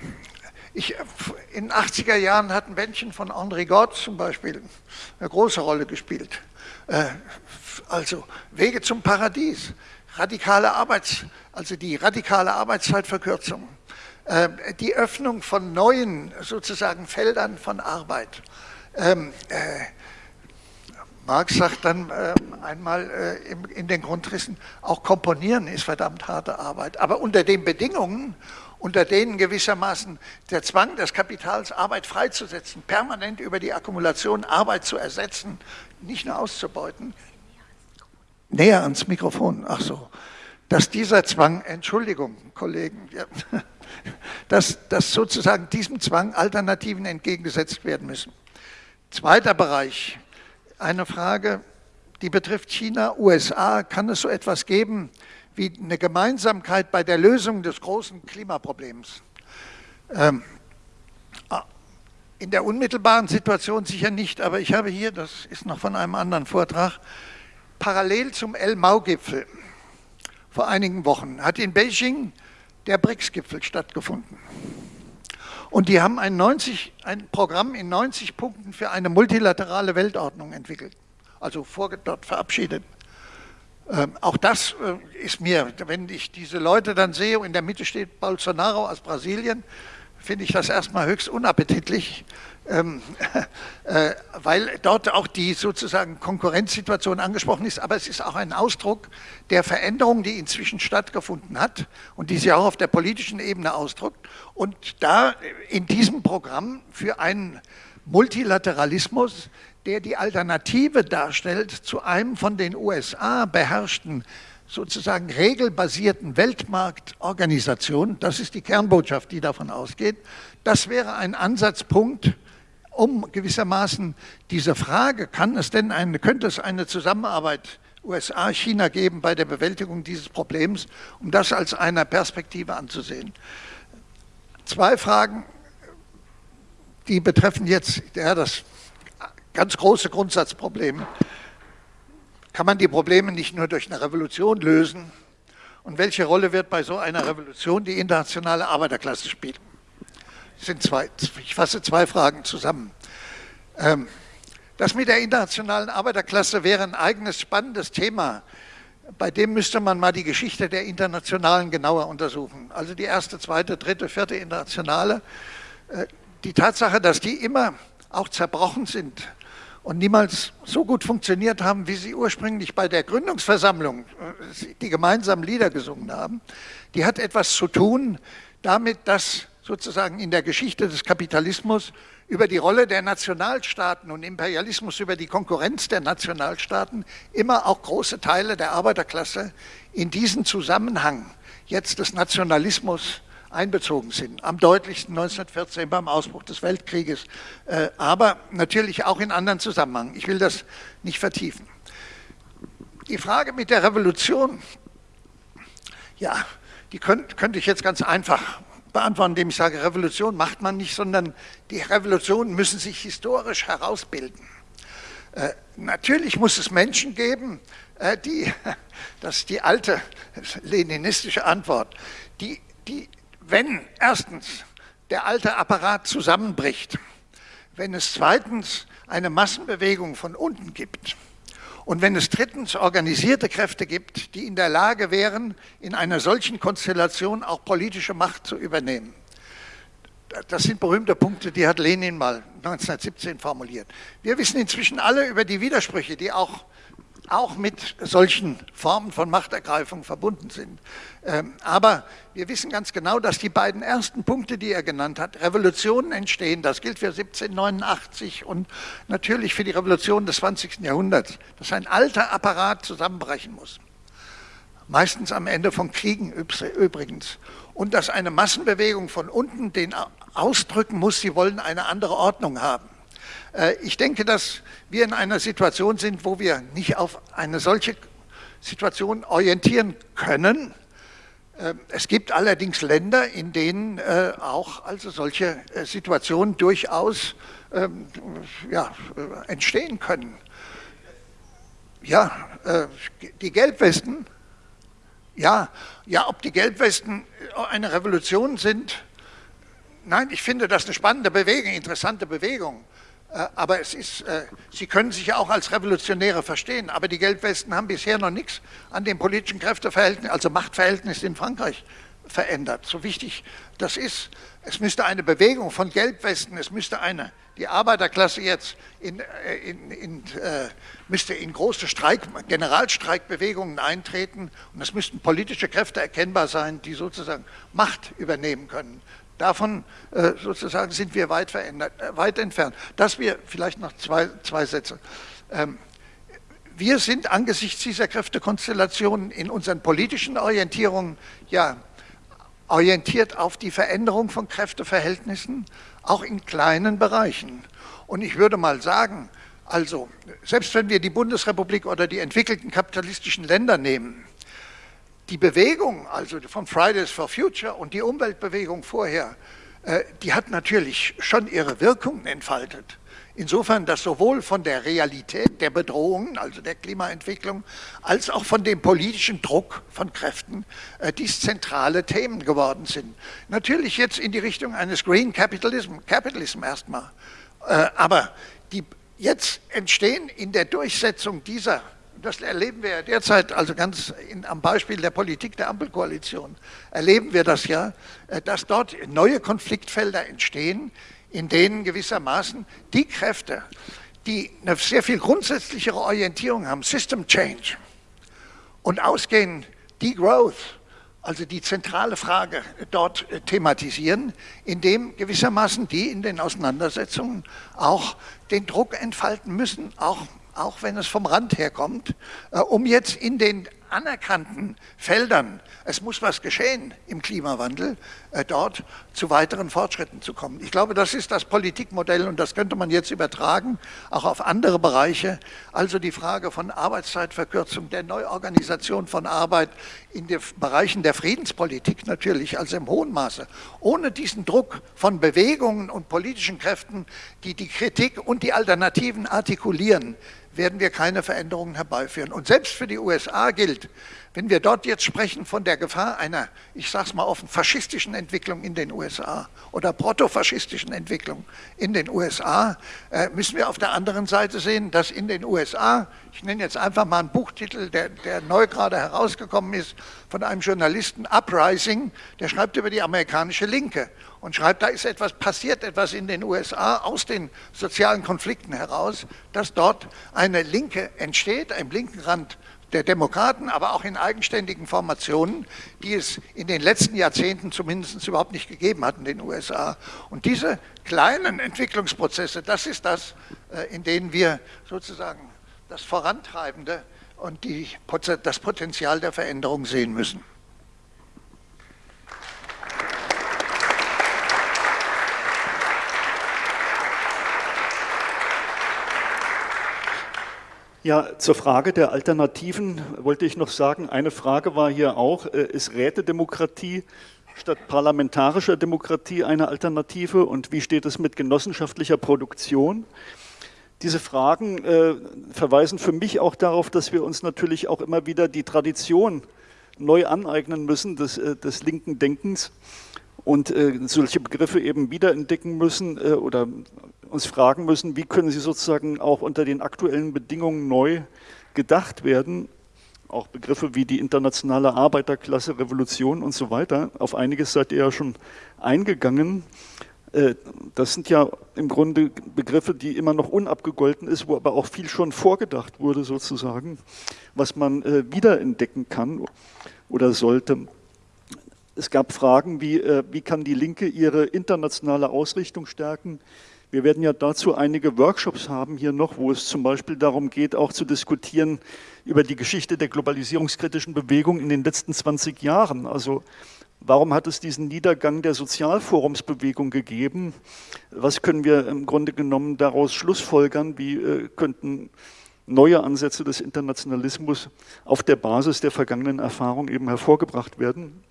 ich, in den 80er Jahren hatten Männchen von André Gott zum Beispiel eine große Rolle gespielt. Äh, also Wege zum Paradies, radikale Arbeits, also die radikale Arbeitszeitverkürzung, äh, die Öffnung von neuen sozusagen Feldern von Arbeit. Marx sagt dann äh, einmal äh, in, in den Grundrissen, auch Komponieren ist verdammt harte Arbeit, aber unter den Bedingungen unter denen gewissermaßen der Zwang des Kapitals, Arbeit freizusetzen, permanent über die Akkumulation Arbeit zu ersetzen, nicht nur auszubeuten. Näher ans Mikrofon, ach so. Dass dieser Zwang, Entschuldigung, Kollegen, ja, *laughs* dass, dass sozusagen diesem Zwang Alternativen entgegengesetzt werden müssen. Zweiter Bereich, eine Frage, die betrifft China, USA. Kann es so etwas geben wie eine Gemeinsamkeit bei der Lösung des großen Klimaproblems. Ähm, ah, in der unmittelbaren Situation sicher nicht, aber ich habe hier, das ist noch von einem anderen Vortrag, parallel zum El-Mau-Gipfel vor einigen Wochen hat in Beijing der BRICS-Gipfel stattgefunden. Und die haben ein, 90, ein Programm in 90 Punkten für eine multilaterale Weltordnung entwickelt, also dort verabschiedet. Ähm, auch das äh, ist mir, wenn ich diese Leute dann sehe, in der Mitte steht Bolsonaro aus Brasilien, finde ich das erstmal höchst unappetitlich, ähm, *laughs* äh, weil dort auch die sozusagen Konkurrenzsituation angesprochen ist, aber es ist auch ein Ausdruck der Veränderung, die inzwischen stattgefunden hat und die sich auch auf der politischen Ebene ausdrückt. Und da in diesem Programm für einen Multilateralismus, der die Alternative darstellt zu einem von den USA beherrschten sozusagen regelbasierten Weltmarktorganisation, das ist die Kernbotschaft, die davon ausgeht, das wäre ein Ansatzpunkt, um gewissermaßen diese Frage, kann es denn eine, könnte es eine Zusammenarbeit USA-China geben bei der Bewältigung dieses Problems, um das als eine Perspektive anzusehen. Zwei Fragen, die betreffen jetzt ja, das ganz große Grundsatzproblem kann man die Probleme nicht nur durch eine Revolution lösen? Und welche Rolle wird bei so einer Revolution die internationale Arbeiterklasse spielen? Sind zwei, ich fasse zwei Fragen zusammen. Ähm, das mit der internationalen Arbeiterklasse wäre ein eigenes spannendes Thema. Bei dem müsste man mal die Geschichte der Internationalen genauer untersuchen. Also die erste, zweite, dritte, vierte Internationale. Äh, die Tatsache, dass die immer auch zerbrochen sind, und niemals so gut funktioniert haben, wie sie ursprünglich bei der Gründungsversammlung äh, die gemeinsamen Lieder gesungen haben, die hat etwas zu tun damit, dass sozusagen in der Geschichte des Kapitalismus über die Rolle der Nationalstaaten und Imperialismus, über die Konkurrenz der Nationalstaaten immer auch große Teile der Arbeiterklasse in diesen Zusammenhang jetzt des Nationalismus einbezogen sind. Am deutlichsten 1914 beim Ausbruch des Weltkrieges, äh, aber natürlich auch in anderen Zusammenhängen. Ich will das nicht vertiefen. Die Frage mit der Revolution, ja, die könnte ich jetzt ganz einfach beantworten, indem ich sage, Revolution macht man nicht, sondern die Revolutionen müssen sich historisch herausbilden. Äh, natürlich muss es Menschen geben, äh, die, *laughs* das ist die alte leninistische Antwort, die, die wenn erstens der alte Apparat zusammenbricht, wenn es zweitens eine Massenbewegung von unten gibt und wenn es drittens organisierte Kräfte gibt, die in der Lage wären, in einer solchen Konstellation auch politische Macht zu übernehmen. Das sind berühmte Punkte, die hat Lenin mal 1917 formuliert. Wir wissen inzwischen alle über die Widersprüche, die auch auch mit solchen Formen von Machtergreifung verbunden sind. Ähm, aber wir wissen ganz genau, dass die beiden ersten Punkte, die er genannt hat, Revolutionen entstehen. Das gilt für 1789 und natürlich für die Revolution des 20. Jahrhunderts, dass ein alter Apparat zusammenbrechen muss. Meistens am Ende von Kriegen übrigens. Und dass eine Massenbewegung von unten den ausdrücken muss, sie wollen eine andere Ordnung haben. Äh, ich denke, dass wir in einer Situation sind, wo wir nicht auf eine solche Situation orientieren können. Äh, es gibt allerdings Länder, in denen äh, auch also solche Situationen durchaus ähm, ja, entstehen können. Ja, die Gelbwesten, ja, ja, ob die Gelbwesten eine Revolution sind, nein, ich finde das eine spannende Bewegung, interessante Bewegung. Äh, aber es ist, äh, sie können sich ja auch als Revolutionäre verstehen, aber die Gelbwesten haben bisher noch nichts an den politischen Kräfteverhältnissen, also Machtverhältnissen in Frankreich verändert. So wichtig das ist, es müsste eine Bewegung von Gelbwesten, es müsste eine, die Arbeiterklasse jetzt in, äh, in, in, äh, müsste in große Streik, Generalstreikbewegungen eintreten und es müssten politische Kräfte erkennbar sein, die sozusagen Macht übernehmen können. Davon äh, sozusagen sind wir weit, verändert, äh, weit entfernt. Das wir vielleicht noch zwei, zwei Sätze. Ähm, wir sind angesichts dieser Kräftekonstellationen in unseren politischen Orientierungen ja orientiert auf die Veränderung von Kräfteverhältnissen, auch in kleinen Bereichen. Und ich würde mal sagen, also selbst wenn wir die Bundesrepublik oder die entwickelten kapitalistischen Länder nehmen, die Bewegung, also von Fridays for Future und die Umweltbewegung vorher, äh, die hat natürlich schon ihre Wirkungen entfaltet. Insofern, dass sowohl von der Realität der Bedrohungen, also der Klimaentwicklung, als auch von dem politischen Druck von Kräften äh, dies zentrale Themen geworden sind. Natürlich jetzt in die Richtung eines Green Capitalism, Capitalism erstmal. Äh, aber die jetzt entstehen in der Durchsetzung dieser das erleben wir ja derzeit, also ganz in, am Beispiel der Politik der Ampelkoalition, erleben wir das ja, äh, dass dort neue Konfliktfelder entstehen, in denen gewissermaßen die Kräfte, die eine sehr viel grundsätzlichere Orientierung haben, System Change, und ausgehen Degrowth, also die zentrale Frage dort äh, thematisieren, indem gewissermaßen die in den Auseinandersetzungen auch den Druck entfalten müssen, auch auch wenn es vom Rand herkommt, äh, um jetzt in den anerkannten Feldern, es muss was geschehen im Klimawandel, äh, dort zu weiteren Fortschritten zu kommen. Ich glaube, das ist das Politikmodell und das könnte man jetzt übertragen, auch auf andere Bereiche. Also die Frage von Arbeitszeitverkürzung, der Neuorganisation von Arbeit in den Bereichen der Friedenspolitik natürlich, also im hohen Maße. Ohne diesen Druck von Bewegungen und politischen Kräften, die die Kritik und die Alternativen artikulieren, werden wir keine Veränderungen herbeiführen. Und selbst für die USA gilt, wenn wir dort jetzt sprechen von der Gefahr einer, ich sage es mal offen, faschistischen Entwicklung in den USA oder protofaschistischen Entwicklung in den USA, äh, müssen wir auf der anderen Seite sehen, dass in den USA, ich nenne jetzt einfach mal einen Buchtitel, der, der neu gerade herausgekommen ist, von einem Journalisten, Uprising, der schreibt über die amerikanische Linke und schreibt, da ist etwas passiert, etwas in den USA aus den sozialen Konflikten heraus, dass dort eine Linke entsteht, ein linken Rand der Demokraten, aber auch in eigenständigen Formationen, die es in den letzten Jahrzehnten zumindest überhaupt nicht gegeben hat in den USA. Und diese kleinen Entwicklungsprozesse, das ist das, äh, in denen wir sozusagen das Vorantreibende und die, das Potenzial der Veränderung sehen müssen. Ja, zur Frage der Alternativen wollte ich noch sagen, eine Frage war hier auch, äh, ist Rätedemokratie statt parlamentarischer Demokratie eine Alternative und wie steht es mit genossenschaftlicher Produktion? Diese Fragen äh, verweisen für mich auch darauf, dass wir uns natürlich auch immer wieder die Tradition neu aneignen müssen des, äh, des linken Denkens und äh, solche Begriffe eben wiederentdecken müssen äh, oder uns fragen müssen, wie können sie sozusagen auch unter den aktuellen Bedingungen neu gedacht werden. Auch Begriffe wie die internationale Arbeiterklasse, Revolution und so weiter. Auf einiges seid ihr ja schon eingegangen. Äh, das sind ja im Grunde Begriffe, die immer noch unabgegolten ist, wo aber auch viel schon vorgedacht wurde sozusagen, was man äh, wiederentdecken kann oder sollte. Es gab Fragen wie, äh, wie kann die Linke ihre internationale Ausrichtung stärken? Wir werden ja dazu einige Workshops haben hier noch, wo es zum Beispiel darum geht, auch zu diskutieren über die Geschichte der globalisierungskritischen Bewegung in den letzten 20 Jahren. Also warum hat es diesen Niedergang der Sozialforumsbewegung gegeben? Was können wir im Grunde genommen daraus schlussfolgern? Wie äh, könnten neue Ansätze des Internationalismus auf der Basis der vergangenen Erfahrung eben hervorgebracht werden?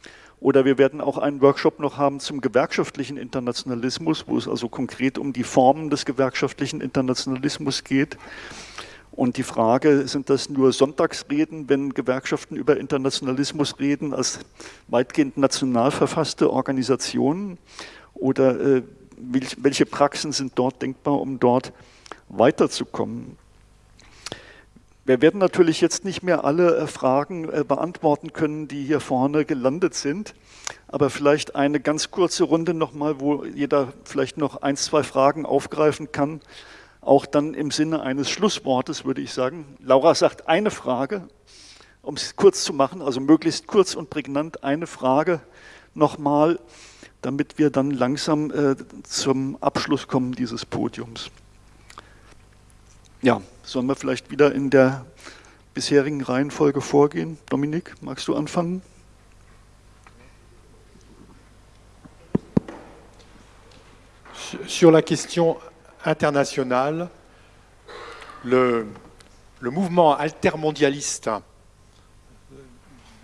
Oder wir werden auch einen Workshop noch haben zum gewerkschaftlichen Internationalismus, wo es also konkret um die Formen des gewerkschaftlichen Internationalismus geht. Und die Frage, sind das nur Sonntagsreden, wenn Gewerkschaften über Internationalismus reden, als weitgehend national verfasste Organisationen? Oder äh, welche Praxen sind dort denkbar, um dort weiterzukommen? Wir werden natürlich jetzt nicht mehr alle äh, Fragen äh, beantworten können, die hier vorne gelandet sind, aber vielleicht eine ganz kurze Runde nochmal, wo jeder vielleicht noch ein, zwei Fragen aufgreifen kann, auch dann im Sinne eines Schlusswortes, würde ich sagen. Laura sagt eine Frage, um es kurz zu machen, also möglichst kurz und prägnant eine Frage nochmal, damit wir dann langsam äh, zum Abschluss kommen dieses Podiums. Ja, sollen wir vielleicht wieder in der bisherigen Reihenfolge vorgehen? Dominik, magst du anfangen? Sur la question internationale, le, le mouvement altermondialiste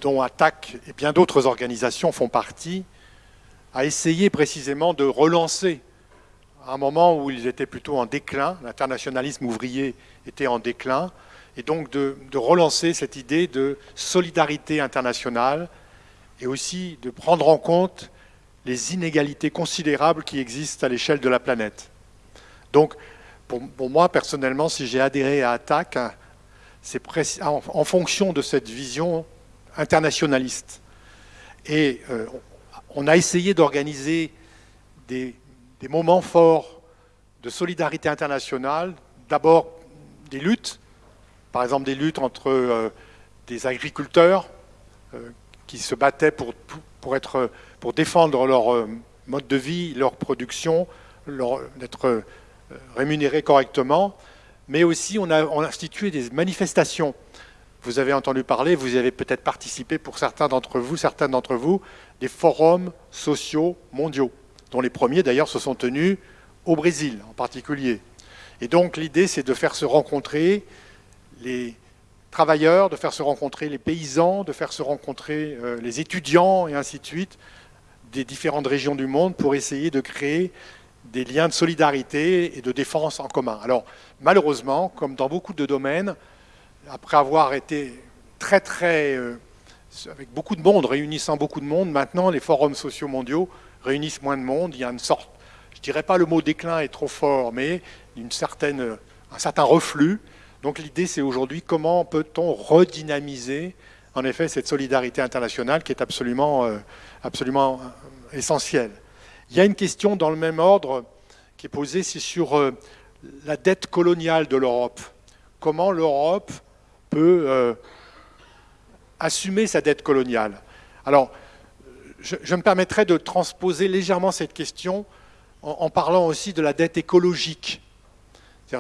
dont ATTAC et bien d'autres organisations font partie, a essayé précisément de relancer à un moment où ils étaient plutôt en déclin, l'internationalisme ouvrier était en déclin, et donc de, relancer cette idée de solidarité internationale et aussi de prendre en compte les inégalités considérables qui existent à l'échelle de la planète. Donc, pour, moi, personnellement, si j'ai adhéré à ATTAC, c'est en, en, fonction de cette vision internationaliste. Et euh, on a essayé d'organiser des, des, moments forts de solidarité internationale, d'abord des luttes, par exemple des luttes entre euh, des agriculteurs euh, qui se battaient pour, défendre leur euh, mode de vie, leur production, d'être rémunérés correctement, mais aussi on a, institué des manifestations. Vous avez entendu parler, vous avez peut-être participé pour certains d'entre vous, certains d'entre vous, des forums sociaux mondiaux, dont les premiers d'ailleurs se sont tenus au Brésil en particulier. Et donc l'idée c'est de faire se rencontrer les travailleurs, de faire se rencontrer les paysans, de faire se rencontrer euh, les étudiants et ainsi de suite des différentes régions du monde pour essayer de créer des liens de solidarité et de défense en commun. Alors malheureusement, comme dans beaucoup de domaines, après avoir été très très euh, avec beaucoup de monde, réunissant beaucoup de monde, maintenant les forums sociaux mondiaux réunissent moins de monde. Il y a une sorte, je dirais pas le mot déclin est trop fort, mais une certaine, un certain reflux donc l'idée, c'est aujourd'hui comment peut-on redynamiser en effet cette solidarité internationale qui est absolument, euh, absolument euh, essentielle. Il y a une question dans le même ordre qui est posée, c'est sur euh, la dette coloniale de l'Europe. Comment l'Europe peut assumer sa dette coloniale? Alors, je, me permettrai de transposer légèrement cette question en parlant aussi de la dette écologique.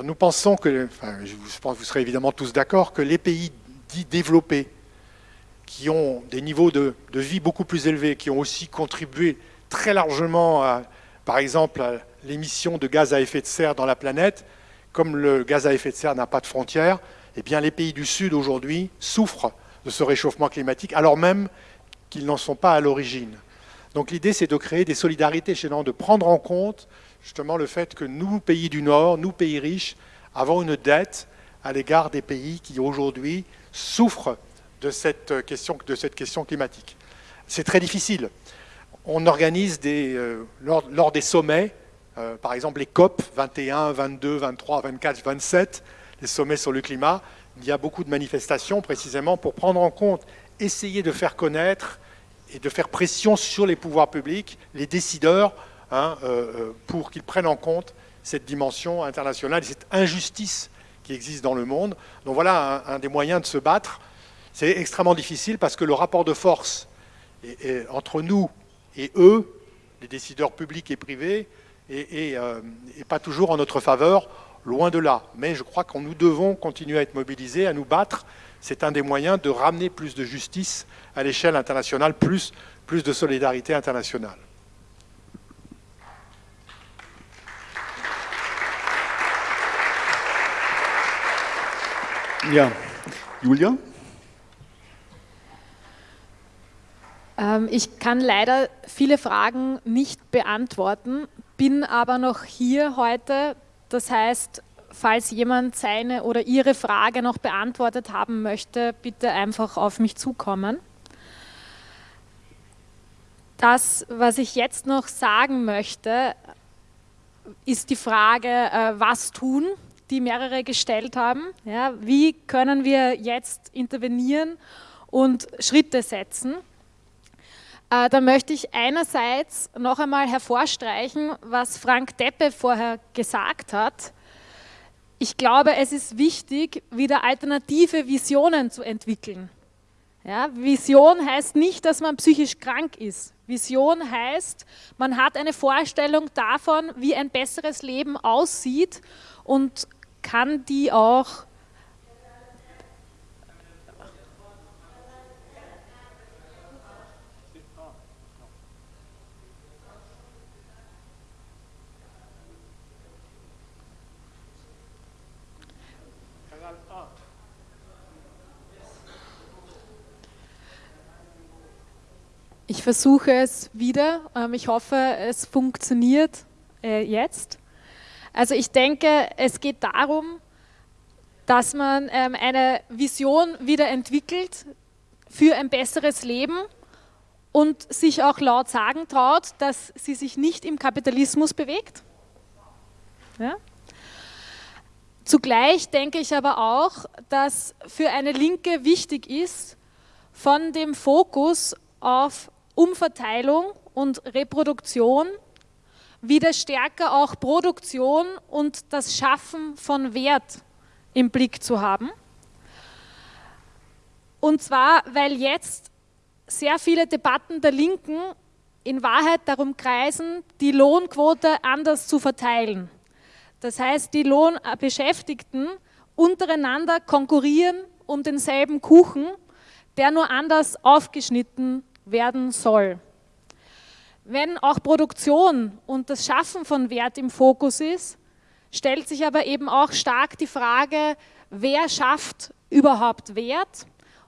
Nous pensons que, je pense vous serez évidemment tous d'accord, que les pays dits développés, qui ont des niveaux de, vie beaucoup plus élevés, qui ont aussi contribué très largement, à, par exemple, à l'émission de gaz à effet de serre dans la planète, comme le gaz à effet de serre n'a pas de frontières, eh bien les pays du Sud aujourd'hui souffrent de ce réchauffement climatique, alors même qu'ils n'en sont pas à l'origine. Donc l'idée, c'est de créer des solidarités chez nous, de prendre en compte justement le fait que nous, pays du Nord, nous, pays riches, avons une dette à l'égard des pays qui aujourd'hui souffrent de cette question, de cette question climatique. C'est très difficile. On organise des, euh, lors, des sommets, euh, par exemple les COP 21, 22, 23, 24, 27, les sommets sur le climat, il y a beaucoup de manifestations précisément pour prendre en compte, essayer de faire connaître et de faire pression sur les pouvoirs publics, les décideurs, Hein, euh, euh, pour qu'ils prennent en compte cette dimension internationale et cette injustice qui existe dans le monde. Donc voilà un, des moyens de se battre. C'est extrêmement difficile parce que le rapport de force entre nous et eux, les décideurs publics et privés, n'est euh, pas toujours en notre faveur, loin de là. Mais je crois que nous devons continuer à être mobilisés, à nous battre. C'est un des moyens de ramener plus de justice à l'échelle internationale, plus, plus de solidarité internationale. Ja, Julia? Ähm, ich kann leider viele Fragen nicht beantworten, bin aber noch hier heute. Das heißt, falls jemand seine oder ihre Frage noch beantwortet haben möchte, bitte einfach auf mich zukommen. Das, was ich jetzt noch sagen möchte, ist die Frage, äh, was tun, die mehrere gestellt haben. Ja, wie können wir jetzt intervenieren und Schritte setzen? Äh, da möchte ich einerseits noch einmal hervorstreichen, was Frank Deppe vorher gesagt hat. Ich glaube, es ist wichtig, wieder alternative Visionen zu entwickeln. Ja, Vision heißt nicht, dass man psychisch krank ist. Vision heißt, man hat eine Vorstellung davon, wie ein besseres Leben aussieht und kann die auch Versuche es wieder. Ähm, ich hoffe, es funktioniert äh, jetzt. Also ich denke, es geht darum, dass man ähm, eine Vision wieder entwickelt für ein besseres Leben und sich auch laut sagen traut, dass sie sich nicht im Kapitalismus bewegt. Ja? Zugleich denke ich aber auch, dass für eine Linke wichtig ist, von dem Fokus auf Umverteilung und Reproduktion wieder stärker auch Produktion und das Schaffen von Wert im Blick zu haben. Und zwar, weil jetzt sehr viele Debatten der Linken in Wahrheit darum kreisen, die Lohnquote anders zu verteilen. Das heißt, die Lohnbeschäftigten untereinander konkurrieren um denselben Kuchen, der nur anders aufgeschnitten werden soll. Wenn auch Produktion und das Schaffen von Wert im Fokus ist, stellt sich aber eben auch stark die Frage, wer schafft überhaupt Wert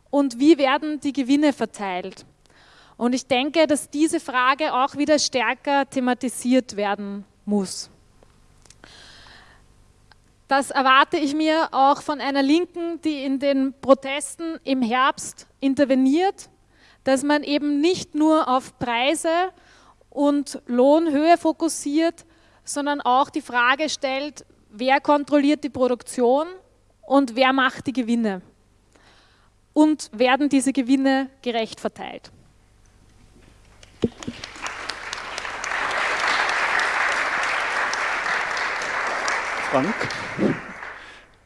und wie werden die Gewinne verteilt. Und ich denke, dass diese Frage auch wieder stärker thematisiert werden muss. Das erwarte ich mir auch von einer Linken, die in den Protesten im Herbst interveniert, dass man eben nicht nur auf Preise und Lohnhöhe fokussiert, sondern auch die Frage stellt, wer kontrolliert die Produktion und wer macht die Gewinne und werden diese Gewinne gerecht verteilt. Frank?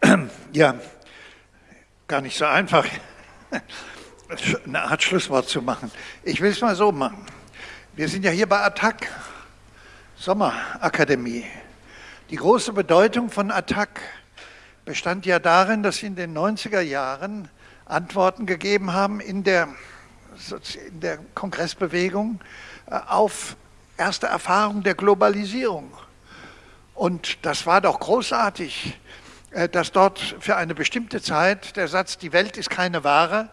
*clears throat* Ja, gar nicht so einfach, eine Art Schlusswort zu machen. Ich will es mal so machen. Wir sind ja hier bei Attac, Sommerakademie. Die große Bedeutung von Attac bestand ja darin, dass sie in den 90er Jahren Antworten gegeben haben in der, in der Kongressbewegung äh, auf erste Erfahrungen der Globalisierung. Und das war doch großartig, äh, dass dort für eine bestimmte Zeit der Satz, die Welt ist keine Ware,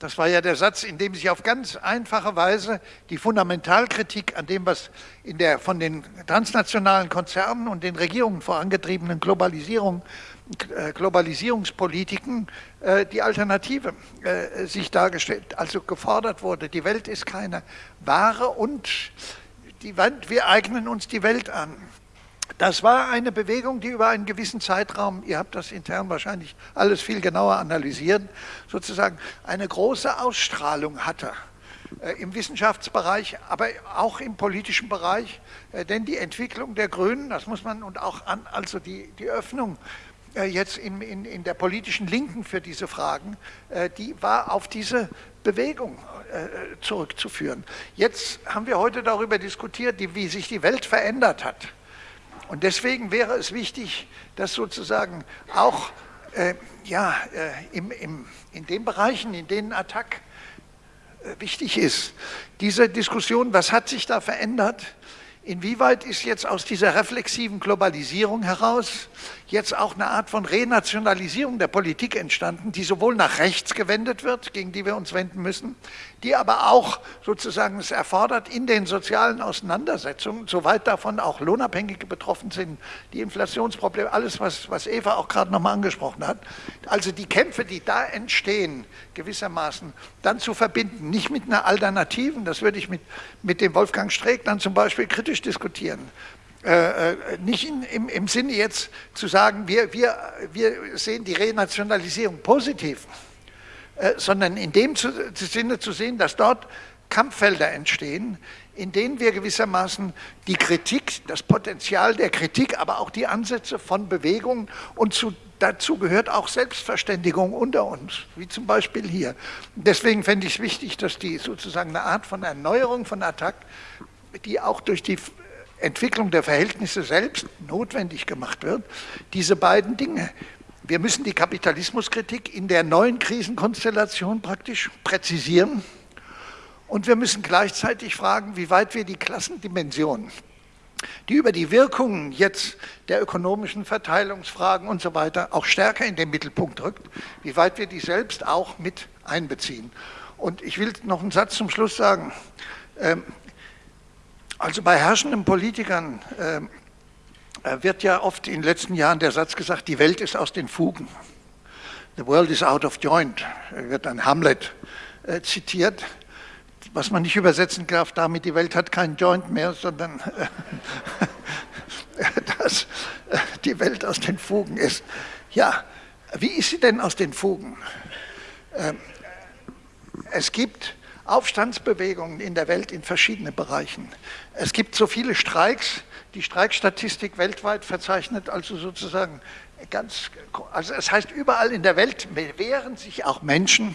das war ja der Satz, in dem sich auf ganz einfache Weise die Fundamentalkritik an dem, was in der von den transnationalen Konzernen und den Regierungen vorangetriebenen Globalisierung, äh, Globalisierungspolitiken äh, die Alternative äh, sich dargestellt, also gefordert wurde. Die Welt ist keine Ware und die, wir eignen uns die Welt an. Das war eine Bewegung, die über einen gewissen Zeitraum, ihr habt das intern wahrscheinlich alles viel genauer analysiert, sozusagen eine große Ausstrahlung hatte äh, im Wissenschaftsbereich, aber auch im politischen Bereich. Äh, denn die Entwicklung der Grünen, das muss man, und auch an, also die, die Öffnung äh, jetzt in, in, in der politischen Linken für diese Fragen, die war auf diese Bewegung zurückzuführen. Jetzt haben wir heute darüber diskutiert, wie sich die Welt verändert hat. Und deswegen wäre es wichtig, dass sozusagen auch äh, ja, äh, im, im, in den Bereichen, in denen Attac äh, wichtig ist, diese Diskussion, was hat sich da verändert, Inwieweit ist jetzt aus dieser reflexiven Globalisierung heraus jetzt auch eine Art von Renationalisierung der Politik entstanden, die sowohl nach rechts gewendet wird, gegen die wir uns wenden müssen, die aber auch sozusagen es erfordert in den sozialen Auseinandersetzungen, soweit davon auch Lohnabhängige betroffen sind, die Inflationsprobleme, alles, was, was Eva auch gerade nochmal angesprochen hat. Also die Kämpfe, die da entstehen, gewissermaßen dann zu verbinden, nicht mit einer Alternativen, das würde ich mit, mit dem Wolfgang Streeck dann zum Beispiel kritisch diskutieren, äh, äh, nicht in, im, im, Sinne jetzt zu sagen, wir, wir, wir sehen die Renationalisierung positiv, sondern in dem Sinne zu sehen, dass dort Kampffelder entstehen, in denen wir gewissermaßen die Kritik, das Potenzial der Kritik, aber auch die Ansätze von Bewegungen und zu, dazu gehört auch Selbstverständigung unter uns, wie zum Beispiel hier. Deswegen fände ich es wichtig, dass die sozusagen eine Art von Erneuerung von Attac, die auch durch die Entwicklung der Verhältnisse selbst notwendig gemacht wird, diese beiden Dinge. Wir müssen die Kapitalismuskritik in der neuen Krisenkonstellation praktisch präzisieren und wir müssen gleichzeitig fragen, wie weit wir die Klassendimension, die über die Wirkungen jetzt der ökonomischen Verteilungsfragen und so weiter auch stärker in den Mittelpunkt rückt, wie weit wir die selbst auch mit einbeziehen. Und ich will noch einen Satz zum Schluss sagen. Ähm, also bei herrschenden Politikern ähm, äh, wird ja oft in den letzten Jahren der Satz gesagt, die Welt ist aus den Fugen. The world is out of joint, wird ein Hamlet äh, zitiert, was man nicht übersetzen darf damit, die Welt hat keinen Joint mehr, sondern *laughs* dass äh, die Welt aus den Fugen ist. Ja, wie ist sie denn aus den Fugen? Ähm, es gibt Aufstandsbewegungen in der Welt in verschiedenen Bereichen. Es gibt so viele Streiks, die Streikstatistik weltweit verzeichnet also sozusagen ganz, also es heißt überall in der Welt wehren sich auch Menschen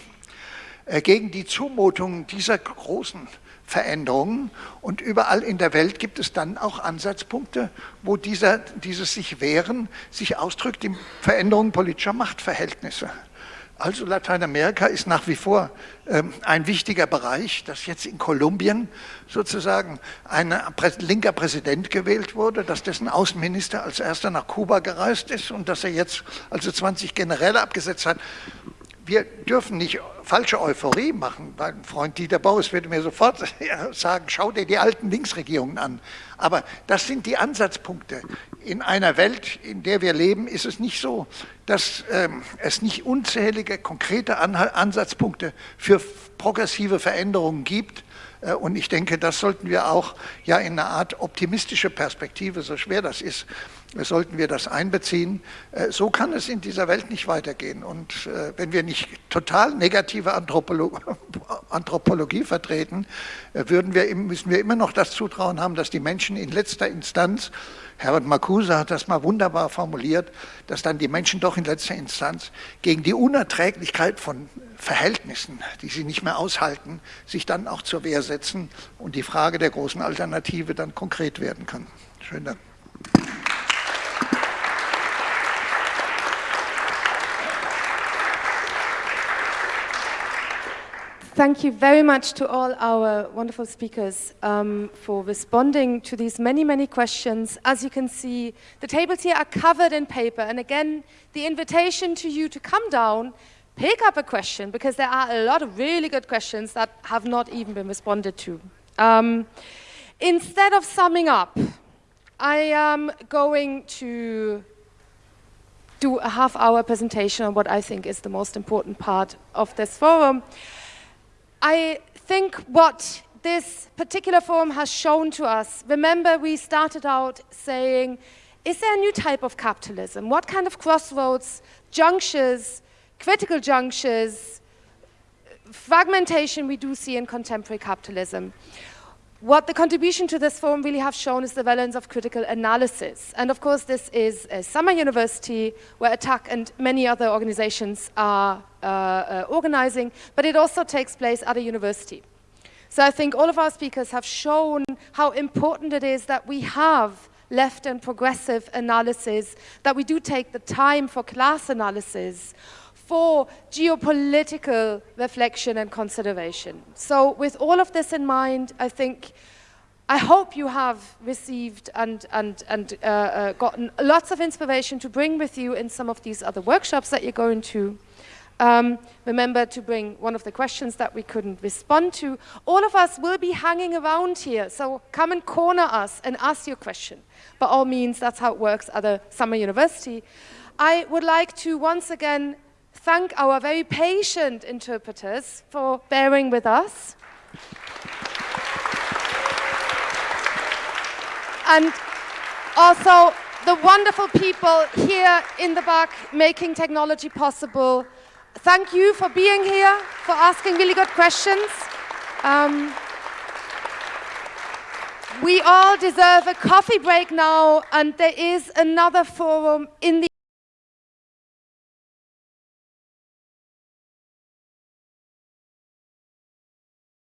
äh, gegen die Zumutungen dieser großen Veränderungen und überall in der Welt gibt es dann auch Ansatzpunkte, wo dieser, dieses sich wehren sich ausdrückt in Veränderungen politischer Machtverhältnisse. Also Lateinamerika ist nach wie vor ähm, ein wichtiger Bereich, dass jetzt in Kolumbien sozusagen ein linker Präsident gewählt wurde, dass dessen Außenminister als erster nach Kuba gereist ist und dass er jetzt also 20 Generäle abgesetzt hat. Wir dürfen nicht falsche Euphorie machen. Mein Freund Dieter Bauers würde mir sofort *laughs* sagen, schau dir die alten Linksregierungen an. Aber das sind die Ansatzpunkte. In einer Welt, in der wir leben, ist es nicht so, dass ähm, es nicht unzählige konkrete Ansatzpunkte für progressive Veränderungen gibt. Äh, und ich denke, das sollten wir auch ja in einer Art optimistische Perspektive, so schwer das ist, sollten wir das einbeziehen. Äh, so kann es in dieser Welt nicht weitergehen. Und äh, wenn wir nicht total negative *laughs* Anthropologie vertreten, äh, würden wir, müssen wir immer noch das Zutrauen haben, dass die Menschen in letzter Instanz, Herbert Marcuse hat das mal wunderbar formuliert, dass dann die Menschen doch in letzter Instanz gegen die Unerträglichkeit von Verhältnissen, die sie nicht mehr aushalten, sich dann auch zur Wehr setzen und die Frage der großen Alternative dann konkret werden kann. Schönen Dank. Thank you very much to all our wonderful speakers um, for responding to these many, many questions. As you can see, the tables here are covered in paper. And again, the invitation to you to come down, pick up a question, because there are a lot of really good questions that have not even been responded to. Um, instead of summing up, I am going to do a half-hour presentation on what I think is the most important part of this forum. I think what this particular forum has shown to us, remember we started out saying, is there a new type of capitalism? What kind of crossroads, junctures, critical junctures, fragmentation we do see in contemporary capitalism? What the contribution to this forum really have shown is the relevance of critical analysis. And of course, this is a summer university where ATTAC and many other organizations are uh, uh, organizing, but it also takes place at a university. So I think all of our speakers have shown how important it is that we have left and progressive analysis, that we do take the time for class analysis, for geopolitical reflection and consideration. So with all of this in mind, I think, I hope you have received and, and, and uh, uh, gotten lots of inspiration to bring with you in some of these other workshops that you're going to. Um, remember to bring one of the questions that we couldn't respond to. All of us will be hanging around here, so come and corner us and ask your question. By all means, that's how it works at a summer university. I would like to once again thank our very patient interpreters for bearing with us. and also the wonderful people here in the back making technology possible. Thank you for being here, for asking really good questions. Um, we all deserve a coffee break now, and there is another forum in the